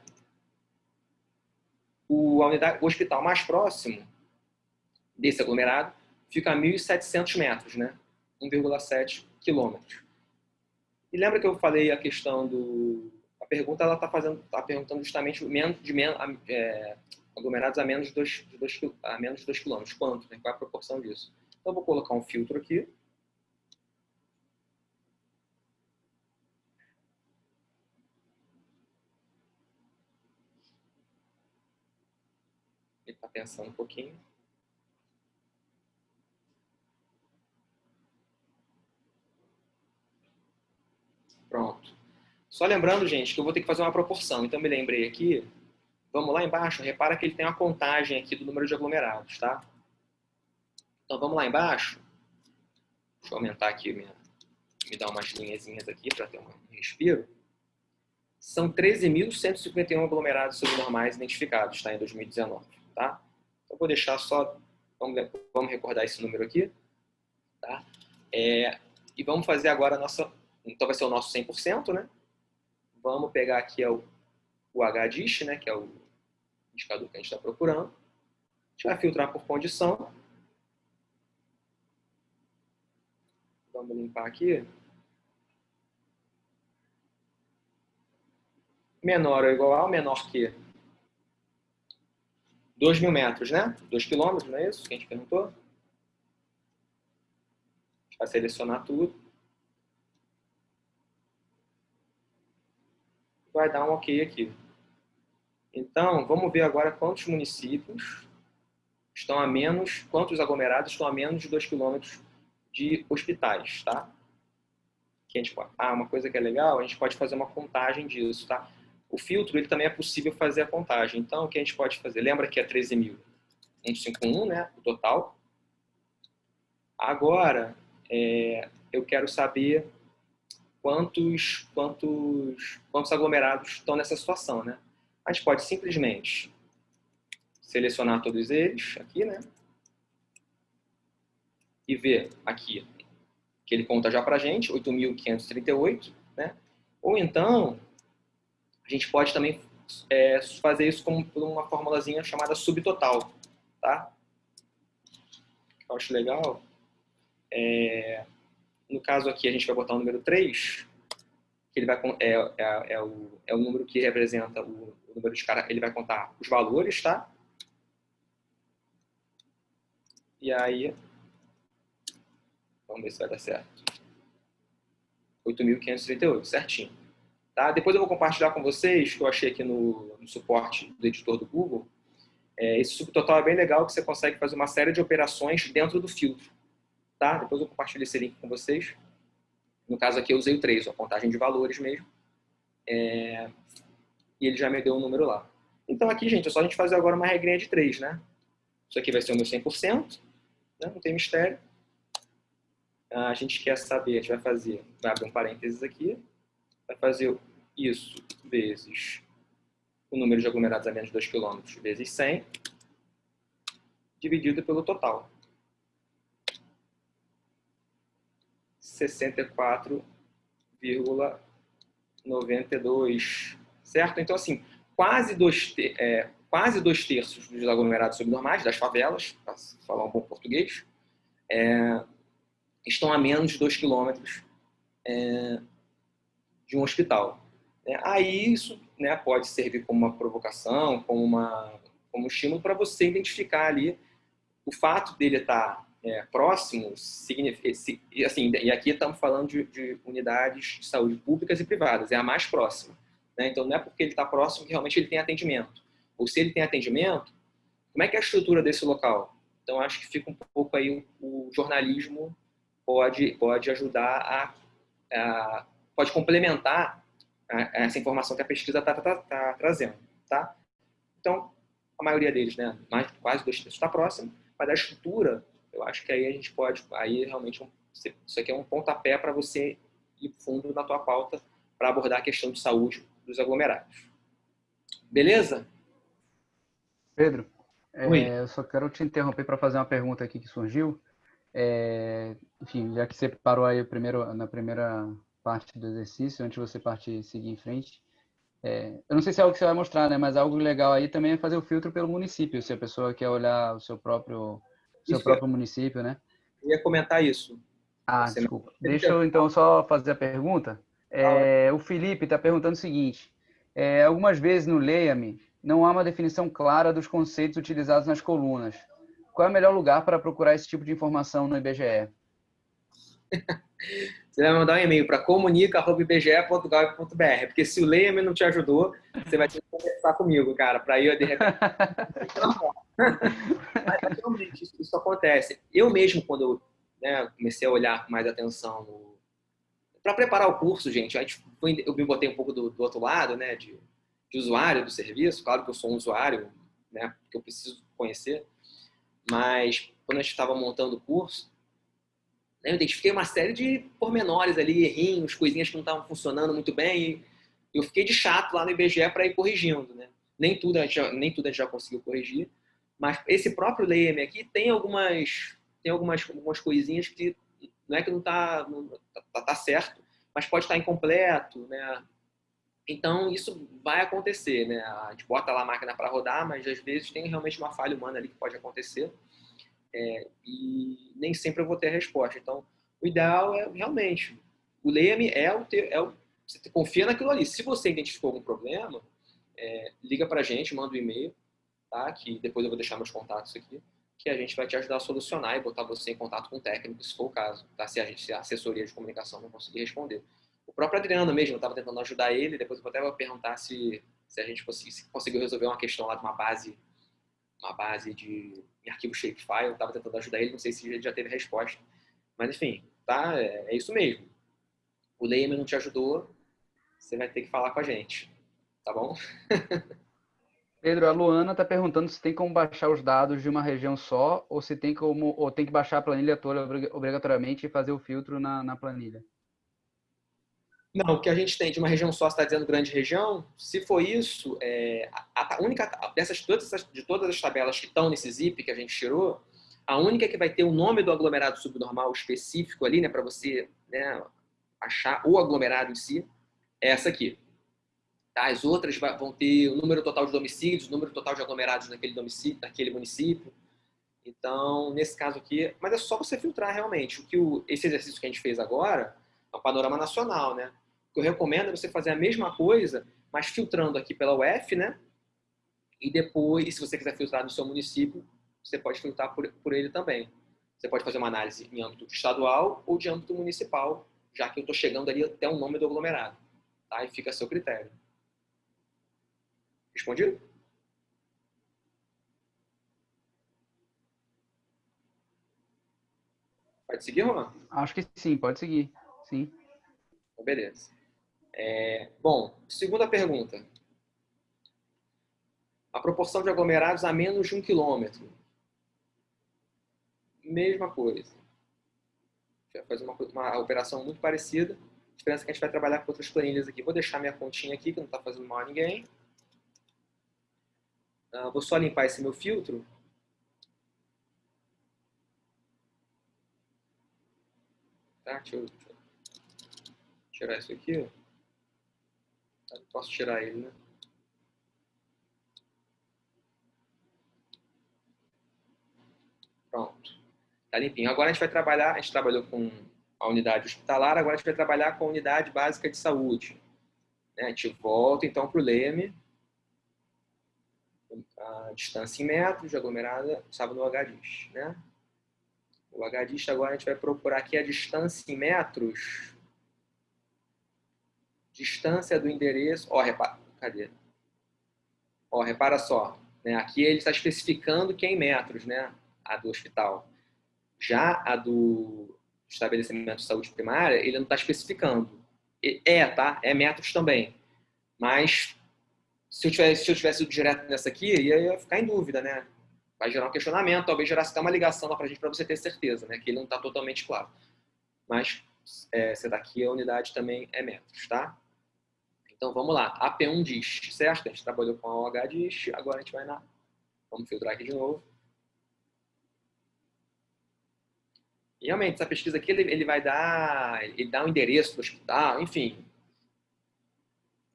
o, unidade, o hospital mais próximo desse aglomerado fica a 1.700 metros, né? 1,7 quilômetros. E lembra que eu falei a questão do... Pergunta, ela está fazendo, tá perguntando justamente menos, de menos, é, aglomerados a menos de 2 a menos de 2 km. Quanto? Né? Qual é a proporção disso? Então, eu vou colocar um filtro aqui. Ele está pensando um pouquinho. Pronto. Só lembrando, gente, que eu vou ter que fazer uma proporção. Então, me lembrei aqui. Vamos lá embaixo. Repara que ele tem uma contagem aqui do número de aglomerados, tá? Então, vamos lá embaixo. Deixa eu aumentar aqui, minha, me dar umas linhazinhas aqui para ter um respiro. São 13.151 aglomerados subnormais identificados tá, em 2019. Tá? Então, vou deixar só... Vamos, vamos recordar esse número aqui. Tá? É, e vamos fazer agora a nossa então vai ser o nosso 100%, né? Vamos pegar aqui o, o HDISH, né? Que é o indicador que a gente está procurando. A gente vai filtrar por condição. Vamos limpar aqui. Menor ou igual a, menor que 2 mil metros, né? 2 quilômetros, não é isso que a gente perguntou? A gente vai selecionar tudo. Vai dar um ok aqui. Então, vamos ver agora quantos municípios estão a menos, quantos aglomerados estão a menos de 2 km de hospitais, tá? Que a gente, ah, uma coisa que é legal, a gente pode fazer uma contagem disso, tá? O filtro, ele também é possível fazer a contagem. Então, o que a gente pode fazer? Lembra que é 13.151, né? O total. Agora, é, eu quero saber quantos, quantos, quantos aglomerados estão nessa situação, né? A gente pode simplesmente selecionar todos eles aqui, né? E ver aqui que ele conta já para a gente, 8.538, né? Ou então, a gente pode também é, fazer isso como uma formulazinha chamada subtotal, tá? Eu acho legal. É, no caso aqui, a gente vai botar o número 3, que ele vai, é, é, é, o, é o número que representa o, o número de cara, ele vai contar os valores, tá? E aí, vamos ver se vai dar certo. 8.538, certinho. Tá? Depois eu vou compartilhar com vocês, que eu achei aqui no, no suporte do editor do Google. É, esse subtotal é bem legal, que você consegue fazer uma série de operações dentro do filtro Depois eu compartilho esse link com vocês. No caso aqui eu usei o 3, a contagem de valores mesmo. É... E ele já me deu um número lá. Então aqui, gente, é só a gente fazer agora uma regrinha de 3, né? Isso aqui vai ser o meu 100%, né? não tem mistério. A gente quer saber, a gente vai fazer, vai abrir um parênteses aqui, vai fazer isso vezes o número de aglomerados a menos de 2 km vezes 100, dividido pelo total. 64,92, certo? Então, assim, quase dois, é, quase dois terços dos aglomerados subnormais, das favelas, para falar um bom português, é, estão a menos de 2 quilômetros é, de um hospital. É, aí isso né, pode servir como uma provocação, como, uma, como um estímulo para você identificar ali o fato dele estar tá é, próximo, significa, assim, e aqui estamos falando de, de, unidades de saúde públicas e privadas, é a mais próxima. Né? Então, não é porque ele está próximo que realmente ele tem atendimento. Ou se ele tem atendimento, como é que é a estrutura desse local? Então, acho que fica um pouco aí, o, o jornalismo pode, pode ajudar a, a pode complementar a, essa informação que a pesquisa está tá, tá trazendo. Tá? Então, a maioria deles, né, mais, quase dois terços está próximo, mas a estrutura eu acho que aí a gente pode, aí realmente, isso aqui é um pontapé para você ir fundo na tua pauta para abordar a questão de saúde dos aglomerados. Beleza? Pedro, é, eu só quero te interromper para fazer uma pergunta aqui que surgiu. É, enfim, já que você parou aí primeiro, na primeira parte do exercício, antes de você partir seguir em frente, é, eu não sei se é algo que você vai mostrar, né? Mas algo legal aí também é fazer o filtro pelo município, se a pessoa quer olhar o seu próprio seu isso próprio é. município, né? Eu ia comentar isso. Ah, Você desculpa. Deixa eu então só fazer a pergunta. É, o Felipe está perguntando o seguinte: é, algumas vezes no Leia-me não há uma definição clara dos conceitos utilizados nas colunas. Qual é o melhor lugar para procurar esse tipo de informação no IBGE? Você vai mandar um e-mail para comunica.ibge.gov.br, porque se o Leia-me não te ajudou, você vai ter que conversar comigo, cara, para ir de repente. Mas, realmente, isso, isso, acontece. Eu mesmo, quando eu né, comecei a olhar com mais atenção no... para preparar o curso, gente, eu me botei um pouco do, do outro lado, né, de, de, usuário do serviço. Claro que eu sou um usuário, né, que eu preciso conhecer, mas quando a gente estava montando o curso, né, eu identifiquei uma série de pormenores ali, errinhos, coisinhas que não estavam funcionando muito bem. E eu fiquei de chato lá no IBGE para ir corrigindo, né? Nem tudo, a gente já, nem tudo a gente já conseguiu corrigir, mas esse próprio LEM aqui tem algumas tem algumas, algumas coisinhas que não é que não está tá, tá, certo, mas pode estar tá incompleto, né? Então isso vai acontecer, né? A gente bota lá a máquina para rodar, mas às vezes tem realmente uma falha humana ali que pode acontecer é, e nem sempre eu vou ter a resposta. Então o ideal é realmente o LEME é o, ter, é o você confia naquilo ali. Se você identificou algum problema, é, liga para a gente, manda um e-mail, tá? Que depois eu vou deixar meus contatos aqui que a gente vai te ajudar a solucionar e botar você em contato com o técnico, se for o caso, tá? se, a gente, se a assessoria de comunicação não conseguir responder. O próprio Adriano mesmo, eu estava tentando ajudar ele, depois eu vou até perguntar se, se a gente se conseguiu resolver uma questão lá de uma base, uma base de arquivo shapefile, eu estava tentando ajudar ele, não sei se ele já teve resposta. Mas enfim, tá? É, é isso mesmo. O Leme não te ajudou, você vai ter que falar com a gente, tá bom? Pedro, a Luana está perguntando se tem como baixar os dados de uma região só ou se tem como ou tem que baixar a planilha toda obrigatoriamente e fazer o filtro na, na planilha. Não, o que a gente tem de uma região só, está dizendo grande região, se for isso, é, a, a, única dessas todas de todas as tabelas que estão nesse zip que a gente tirou, a única que vai ter o nome do aglomerado subnormal específico ali, né, para você né, achar o aglomerado em si, é essa aqui. As outras vão ter o número total de domicílios, o número total de aglomerados naquele, domicílio, naquele município. Então, nesse caso aqui, mas é só você filtrar realmente. O que o, esse exercício que a gente fez agora é um panorama nacional, né? O que eu recomendo é você fazer a mesma coisa, mas filtrando aqui pela UF, né? E depois, se você quiser filtrar no seu município, você pode filtrar por, por ele também. Você pode fazer uma análise em âmbito estadual ou de âmbito municipal, já que eu estou chegando ali até o nome do aglomerado. Tá? E fica a seu critério. Respondido? Pode seguir, Roman? Acho que sim, pode seguir. Sim. Então, beleza. É, bom, segunda pergunta. A proporção de aglomerados a menos de um quilômetro. Mesma coisa. A gente vai fazer uma, uma operação muito parecida. A diferença é que a gente vai trabalhar com outras planilhas aqui. Vou deixar minha continha aqui, que não está fazendo mal a ninguém. Uh, vou só limpar esse meu filtro. Tá? Deixa eu, tirar isso aqui. Tá, posso tirar ele, né? Pronto. Tá limpinho. Agora a gente vai trabalhar, a gente trabalhou com a unidade hospitalar, agora a gente vai trabalhar com a unidade básica de saúde. Né? A gente volta então para o LEME a distância em metros aglomerada estava no HDIS, né? O HDIS agora a gente vai procurar aqui a distância em metros. Distância do endereço. Ó, repara, cadê? Ó, repara só, né? Aqui ele está especificando que é em metros, né? A do hospital. Já a do estabelecimento de saúde primária, ele não está especificando. É, tá? É metros também. Mas se eu tivesse, se eu tivesse ido direto nessa aqui, ia, ia ficar em dúvida, né? Vai gerar um questionamento, talvez gerasse até uma ligação lá pra gente, para você ter certeza, né? Que ele não está totalmente claro. Mas é, essa daqui, a unidade também é metros, tá? Então, vamos lá. AP1 diz, certo? A gente trabalhou com a OH diz, agora a gente vai na... Vamos filtrar aqui de novo. E realmente, essa pesquisa aqui, ele, ele vai dar... Ele dá o um endereço do hospital, enfim.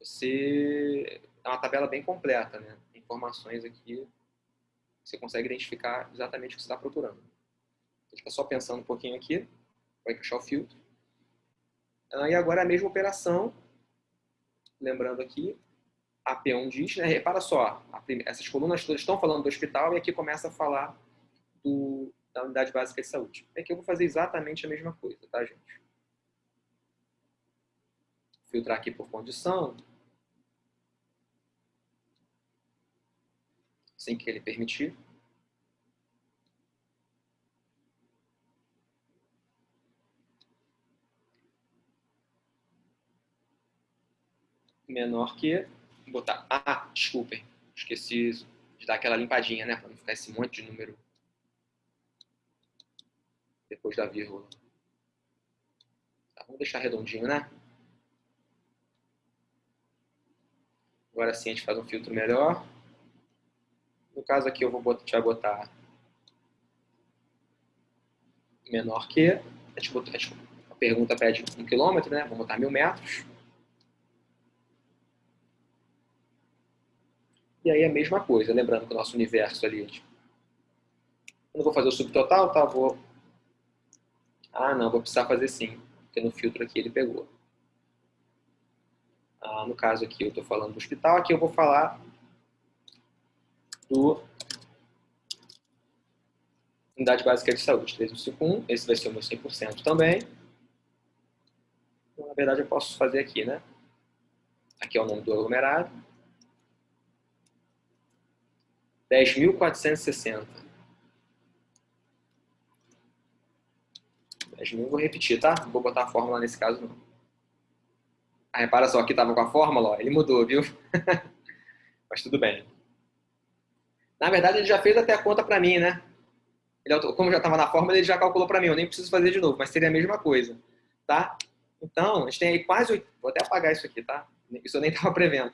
Você é uma tabela bem completa, né? Informações aqui, você consegue identificar exatamente o que você está procurando. Gente está só pensando um pouquinho aqui, vai encaixar o filtro. Ah, e agora a mesma operação, lembrando aqui, a P1 diz, né, repara só, essas colunas todas estão falando do hospital e aqui começa a falar do, da unidade básica de saúde. Aqui eu vou fazer exatamente a mesma coisa, tá, gente? Filtrar aqui por condição. Sem que ele permitir. menor que, vou botar, ah, desculpem, esqueci de dar aquela limpadinha, né, para não ficar esse monte de número depois da vírgula. Tá, vamos deixar redondinho, né? Agora sim a gente faz um filtro melhor. No caso aqui eu vou botar, já botar menor que. A, gente botou, a pergunta pede um quilômetro, né? Vamos botar mil metros. E aí a mesma coisa, lembrando que o nosso universo ali, tipo, eu não vou fazer o subtotal, tá? Vou... Ah, não, vou precisar fazer sim, porque no filtro aqui ele pegou. Ah, no caso aqui eu estou falando do hospital, aqui eu vou falar do Unidade Básica de Saúde 3151, esse vai ser o meu 100% também. Então, na verdade eu posso fazer aqui, né? Aqui é o nome do aglomerado. 10.460. 10.000, vou repetir, tá? Não vou botar a fórmula nesse caso, não. Ah, repara só, aqui estava com a fórmula, ó, ele mudou, viu? Mas tudo bem. Na verdade, ele já fez até a conta para mim, né? Ele, como já estava na fórmula, ele já calculou para mim. Eu nem preciso fazer de novo, mas seria a mesma coisa, tá? Então, a gente tem aí quase... Vou até apagar isso aqui, tá? Isso eu nem estava prevendo.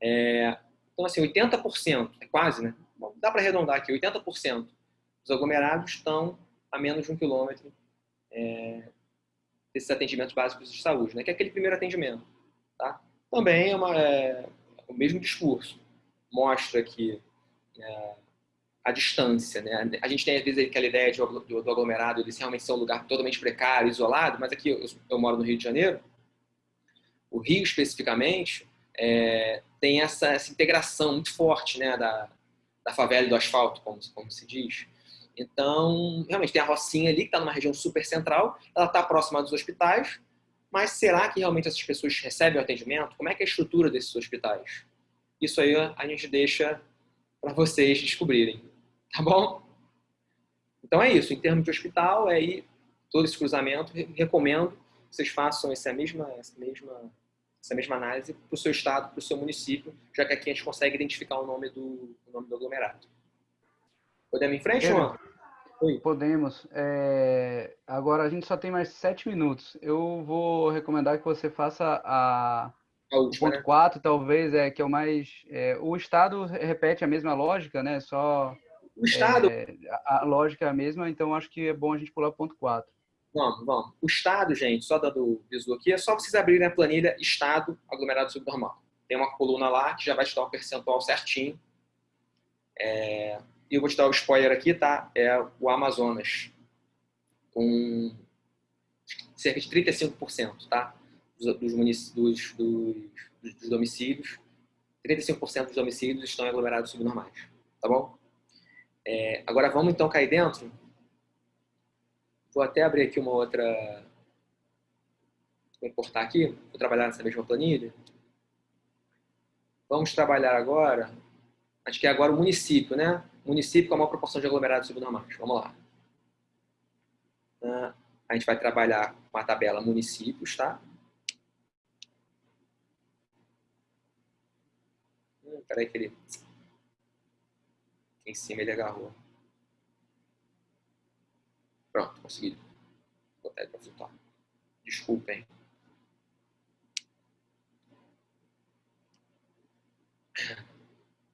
É, então, assim, 80%, é quase, né? Bom, dá para arredondar aqui, 80% dos aglomerados estão a menos de um quilômetro é, desses atendimentos básicos de saúde, né? que é aquele primeiro atendimento. Tá? Também é, uma, é o mesmo discurso. Mostra que a distância, né? A gente tem às vezes aquela ideia de, do, do aglomerado, ele realmente ser um lugar totalmente precário, isolado, mas aqui eu, eu moro no Rio de Janeiro, o Rio especificamente, é, tem essa, essa, integração muito forte né, da, da favela e do asfalto, como, como se diz. Então, realmente, tem a Rocinha ali, que está numa região super central, ela está próxima dos hospitais, mas será que realmente essas pessoas recebem o atendimento? Como é que é a estrutura desses hospitais? Isso aí a gente deixa para vocês descobrirem, tá bom? Então é isso, em termos de hospital, é aí todo esse cruzamento, recomendo que vocês façam essa mesma, essa mesma essa mesma análise para o seu estado, para o seu município, já que aqui a gente consegue identificar o nome do, o nome do aglomerado. Podemos ir em frente, João? Podemos. É... Agora a gente só tem mais sete minutos. Eu vou recomendar que você faça a, a última, o ponto 4, né? talvez, é que é o mais. É... O Estado repete a mesma lógica, né? Só. O Estado. É... A lógica é a mesma, então acho que é bom a gente pular o ponto 4. Vamos, vamos. O estado, gente, só dando visu aqui, é só vocês abrirem a planilha estado aglomerado subnormal. Tem uma coluna lá que já vai te dar o um percentual certinho. É... E eu vou te dar o spoiler aqui, tá? É o Amazonas. Com cerca de 35%, tá? Dos, dos, dos, dos domicílios. 35% dos domicílios estão em aglomerados subnormais. Tá bom? É... Agora vamos então cair dentro Vou até abrir aqui uma outra... Vou importar aqui, vou trabalhar nessa mesma planilha. Vamos trabalhar agora, acho que é agora o município, né? Município com a maior proporção de aglomerados subnormais. Vamos lá. Ah, a gente vai trabalhar com a tabela municípios, tá? Peraí que ele... Aqui em cima ele agarrou. Pronto, consegui botar ele para flutuar. Desculpem.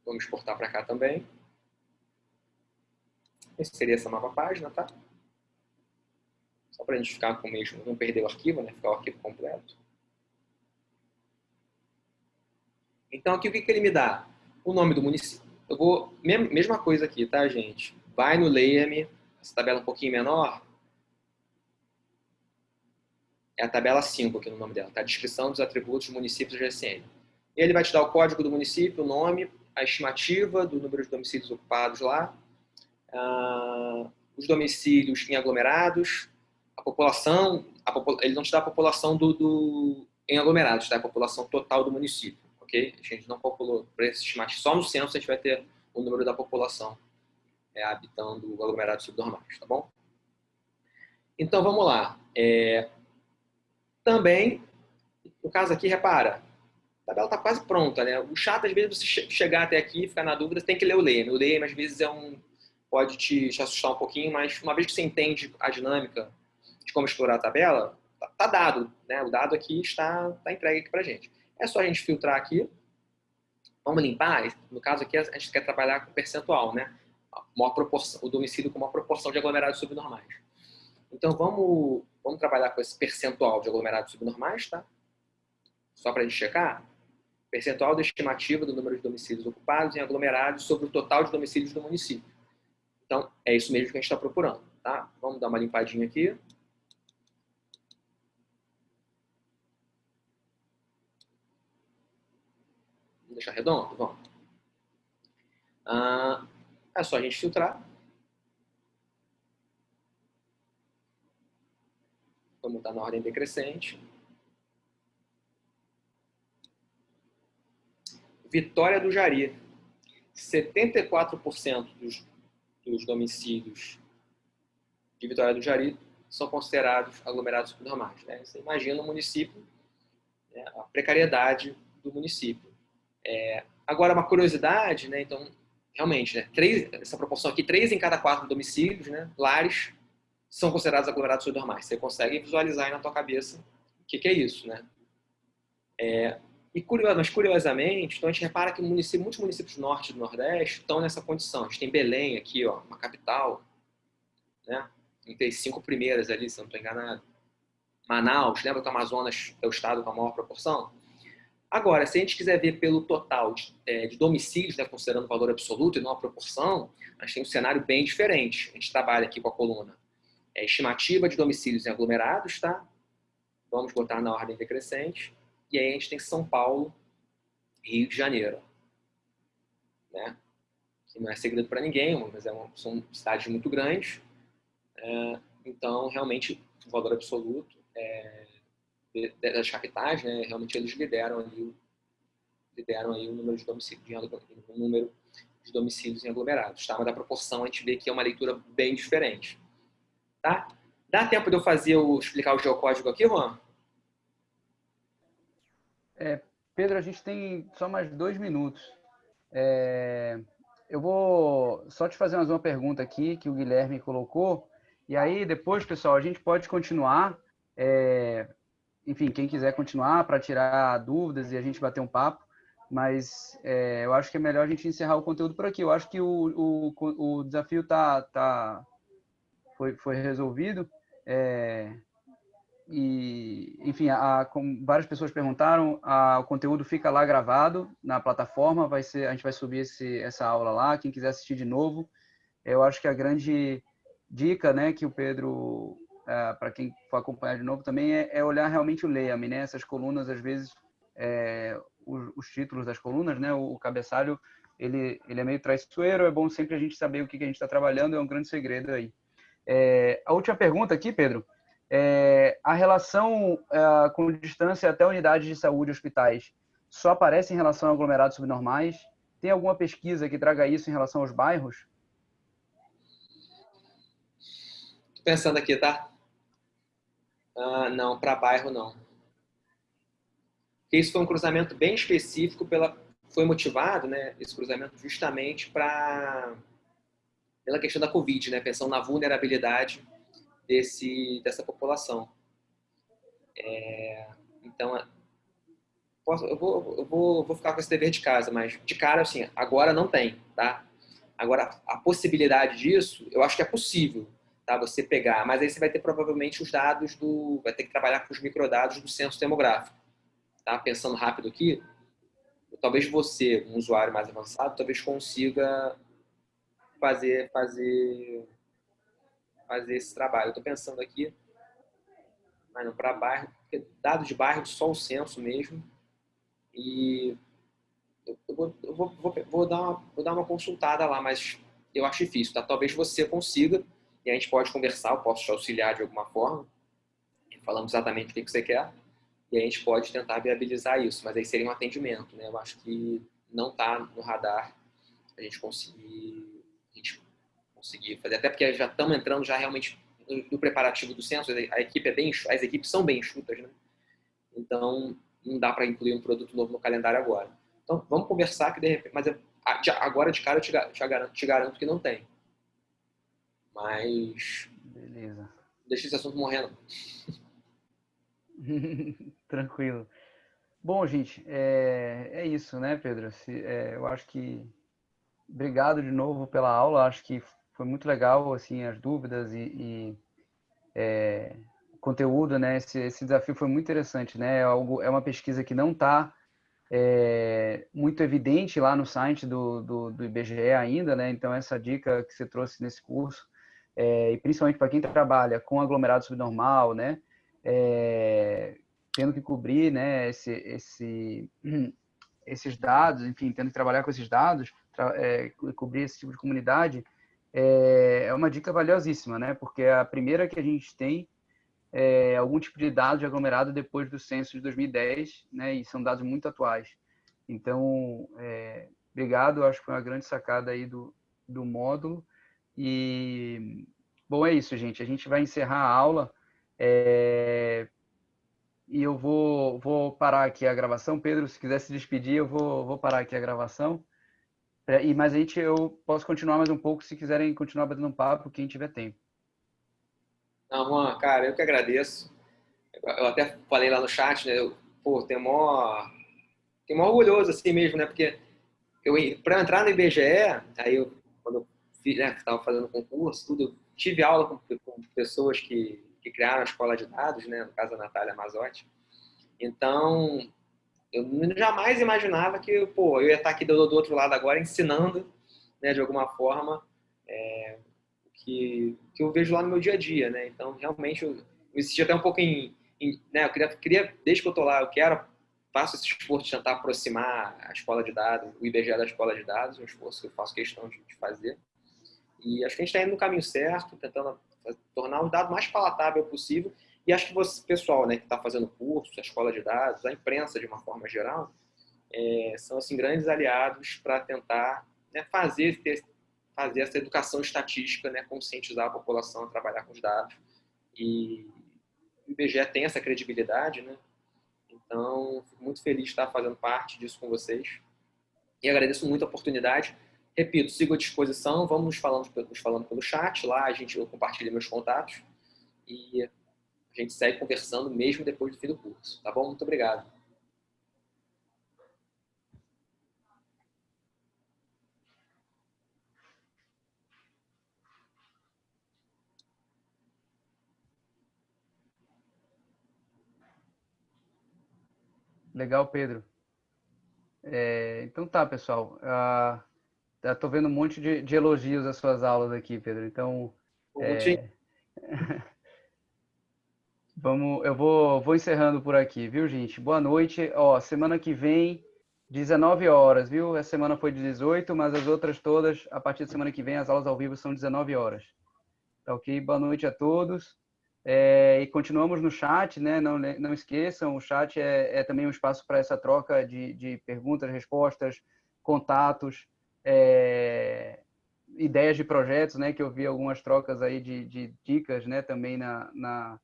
Vamos exportar para cá também. Seria essa nova página, tá? Só para a gente ficar com o mesmo, não perder o arquivo, né? Ficar o arquivo completo. Então aqui o que, que ele me dá? O nome do município. Eu vou, mesma coisa aqui, tá, gente? Vai no Layer-me essa tabela um pouquinho menor, É a tabela 5 aqui no nome dela, tá? Descrição dos atributos dos municípios do GSM. Ele vai te dar o código do município, o nome, a estimativa do número de domicílios ocupados lá, uh, os domicílios em aglomerados, a população, a ele não te dá a população do, do, em aglomerados, tá? a população total do município, ok? A gente não calculou para esse estimativa, só no censo a gente vai ter o número da população é, habitando aglomerados subnormais, tá bom? Então vamos lá. É, também, no caso aqui, repara, a tabela está quase pronta, né? O chato, às vezes, você chegar até aqui e ficar na dúvida, você tem que ler o LEM. O LEM, às vezes, é um, pode te, te, assustar um pouquinho, mas uma vez que você entende a dinâmica de como explorar a tabela, tá, tá dado, né? O dado aqui está, está entregue aqui para gente. É só a gente filtrar aqui. Vamos limpar. No caso aqui, a gente quer trabalhar com percentual, né? O domicílio com uma proporção de aglomerados subnormais. Então, vamos, vamos trabalhar com esse percentual de aglomerados subnormais, tá? Só para a gente checar. Percentual da estimativa do número de domicílios ocupados em aglomerados sobre o total de domicílios do município. Então, é isso mesmo que a gente está procurando, tá? Vamos dar uma limpadinha aqui. Vamos deixar redondo? Vamos. Ah, é só a gente filtrar. Vamos botar na ordem decrescente. Vitória do Jari. 74% dos, dos domicílios de Vitória do Jari são considerados aglomerados subnormais. Né? Você imagina o município, né, a precariedade do município. É, agora, uma curiosidade, né, então, realmente, né, três, essa proporção aqui, três em cada quatro domicílios, né, lares, são considerados aglomerados subnormais. Você consegue visualizar aí na tua cabeça o que, que é isso, né? É, e curioso, mas curiosamente, então a gente repara que município, muitos municípios do norte e do nordeste estão nessa condição. A gente tem Belém aqui, ó, uma capital, né? As cinco primeiras ali, se não estou enganado. Manaus, lembra que o Amazonas é o estado com a maior proporção? Agora, se a gente quiser ver pelo total de, é, de domicílios, né, considerando o valor absoluto e não a proporção, a gente tem um cenário bem diferente. A gente trabalha aqui com a coluna é, estimativa de domicílios em aglomerados, tá? Vamos botar na ordem decrescente. E aí a gente tem São Paulo, Rio de Janeiro. Né? Que não é segredo para ninguém, mas é uma, são cidades muito grandes. É, então, realmente, o valor absoluto é, das capitais, né, realmente eles lideram ali, lideram aí o número de domicílios, o número de domicílios em aglomerados. Tá? Mas da proporção a gente vê que é uma leitura bem diferente. Tá? Dá tempo de eu fazer o, explicar o geocódigo aqui, Juan? É, Pedro, a gente tem só mais dois minutos. É, eu vou só te fazer mais uma pergunta aqui que o Guilherme colocou. E aí, depois, pessoal, a gente pode continuar. É, enfim, quem quiser continuar para tirar dúvidas e a gente bater um papo. Mas é, eu acho que é melhor a gente encerrar o conteúdo por aqui. Eu acho que o, o, o desafio tá, tá, foi, foi resolvido. É, e, enfim, a, como várias pessoas perguntaram, a, o conteúdo fica lá gravado na plataforma, vai ser, a gente vai subir esse, essa aula lá, quem quiser assistir de novo. Eu acho que a grande dica, né, que o Pedro, é, para quem for acompanhar de novo também, é, é olhar realmente o Leia-me, né, essas colunas, às vezes, é, os, os, títulos das colunas, né, o, o cabeçalho, ele, ele é meio traiçoeiro, é bom sempre a gente saber o que, que a gente está trabalhando, é um grande segredo aí. É, a última pergunta aqui, Pedro, é, a relação é, com distância até unidades de saúde e hospitais só aparece em relação a aglomerados subnormais? Tem alguma pesquisa que traga isso em relação aos bairros? Pensando aqui, tá? Ah, não, para bairro não. Isso foi um cruzamento bem específico pela foi motivado, né, esse cruzamento justamente para pela questão da Covid, né? pensando na vulnerabilidade desse, dessa população. É, então, posso, eu, vou, eu vou, vou ficar com esse dever de casa, mas de cara, assim, agora não tem, tá? Agora, a possibilidade disso, eu acho que é possível, tá? Você pegar, mas aí você vai ter provavelmente os dados do, vai ter que trabalhar com os microdados do censo demográfico, tá? Pensando rápido aqui, talvez você, um usuário mais avançado, talvez consiga fazer, fazer, fazer esse trabalho. Estou pensando aqui. mas não para bairro, porque de bairro, só o censo mesmo. E eu, vou, eu vou, vou, vou, dar uma, vou dar uma consultada lá, mas eu acho difícil, tá? Talvez você consiga, e a gente pode conversar, eu posso te auxiliar de alguma forma, falando exatamente o que você quer, e a gente pode tentar viabilizar isso, mas aí seria um atendimento, né? Eu acho que não está no radar a gente conseguir, a gente conseguir fazer, até porque já estamos entrando já realmente no preparativo do censo, a equipe é bem, as equipes são bem enxutas, né? Então, não dá para incluir um produto novo no calendário agora. Então, vamos conversar que de repente, mas agora de cara eu te, garanto, te garanto que não tem. Mas. Beleza. Deixa esse assunto morrendo. Tranquilo. Bom, gente, é, é isso, né, Pedro? Se, é, eu acho que. Obrigado de novo pela aula. Acho que foi muito legal, assim, as dúvidas e, e é, conteúdo, né? Esse, esse, desafio foi muito interessante, né? É, algo, é uma pesquisa que não está é, muito evidente lá no site do, do, do, IBGE ainda, né? Então, essa dica que você trouxe nesse curso, é, e principalmente para quem trabalha com aglomerado subnormal, né? É, tendo que cobrir, né? Esse, esse, esses dados, enfim, tendo que trabalhar com esses dados, é, cobrir esse tipo de comunidade, é, é uma dica valiosíssima, né? Porque é a primeira que a gente tem é, algum tipo de dado de aglomerado depois do censo de 2010, né? E são dados muito atuais. Então, é, obrigado, acho que foi uma grande sacada aí do, do módulo. E, bom, é isso, gente. A gente vai encerrar a aula. É, e eu vou, vou parar aqui a gravação. Pedro, se quiser se despedir, eu vou, vou parar aqui a gravação. É, e, mas a gente, eu posso continuar mais um pouco se quiserem continuar batendo um papo, quem tiver tempo. Não, Juan, cara, eu que agradeço. Eu até falei lá no chat, né? Eu, pô, tem mó, tem mó orgulhoso assim mesmo, né? Porque eu, para entrar no IBGE, aí eu, quando eu né, estava fazendo concurso, tudo, tive aula com, com pessoas que, que, criaram a escola de dados, né? No caso, a Natália Mazotti. Então, eu jamais imaginava que, pô, eu ia estar aqui do, do outro lado agora ensinando, né, de alguma forma, é, que, que eu vejo lá no meu dia a dia, né? Então, realmente, eu, eu insisti até um pouco em, em né? Eu queria, queria, desde que eu tô lá, eu quero, faço esse esforço de tentar aproximar a escola de dados, o IBGE da escola de dados, um esforço que eu faço questão de fazer. E acho que a gente está indo no caminho certo, tentando tornar o dado mais palatável possível e acho que você, pessoal, né, que está fazendo curso, a escola de dados, a imprensa de uma forma geral, é, são assim grandes aliados para tentar né, fazer ter, fazer essa educação estatística, né, conscientizar a população a trabalhar com os dados. E o IBGE tem essa credibilidade, né? Então, fico muito feliz de estar fazendo parte disso com vocês. E agradeço muito a oportunidade. Repito, sigo à disposição, vamos falando, nos falando pelo chat, lá a gente, eu compartilho meus contatos. E a gente segue conversando mesmo depois do fim do curso. Tá bom? Muito obrigado. Legal, Pedro. É, então tá, pessoal. Uh, Estou vendo um monte de, de, elogios às suas aulas aqui, Pedro. Então, é... Vamos, eu vou, vou encerrando por aqui, viu, gente? Boa noite. Ó, semana que vem, 19 horas, viu? Essa semana foi de 18, mas as outras todas, a partir da semana que vem, as aulas ao vivo são 19 horas. Tá ok? Boa noite a todos. É, e continuamos no chat, né? Não, não esqueçam, o chat é, é também um espaço para essa troca de, de perguntas, respostas, contatos, é, ideias de projetos, né? Que eu vi algumas trocas aí de, de dicas, né? Também na, na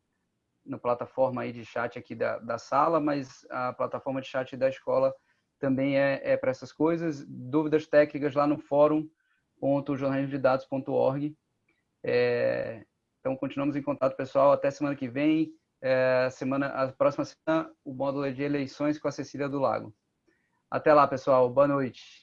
na plataforma aí de chat aqui da, da sala, mas a plataforma de chat da escola também é, é para essas coisas. Dúvidas técnicas lá no fórum.jornalismodedados.org. É, então, continuamos em contato, pessoal. Até semana que vem. É, semana, a próxima semana, o módulo é de eleições com a Cecília do Lago. Até lá, pessoal. Boa noite.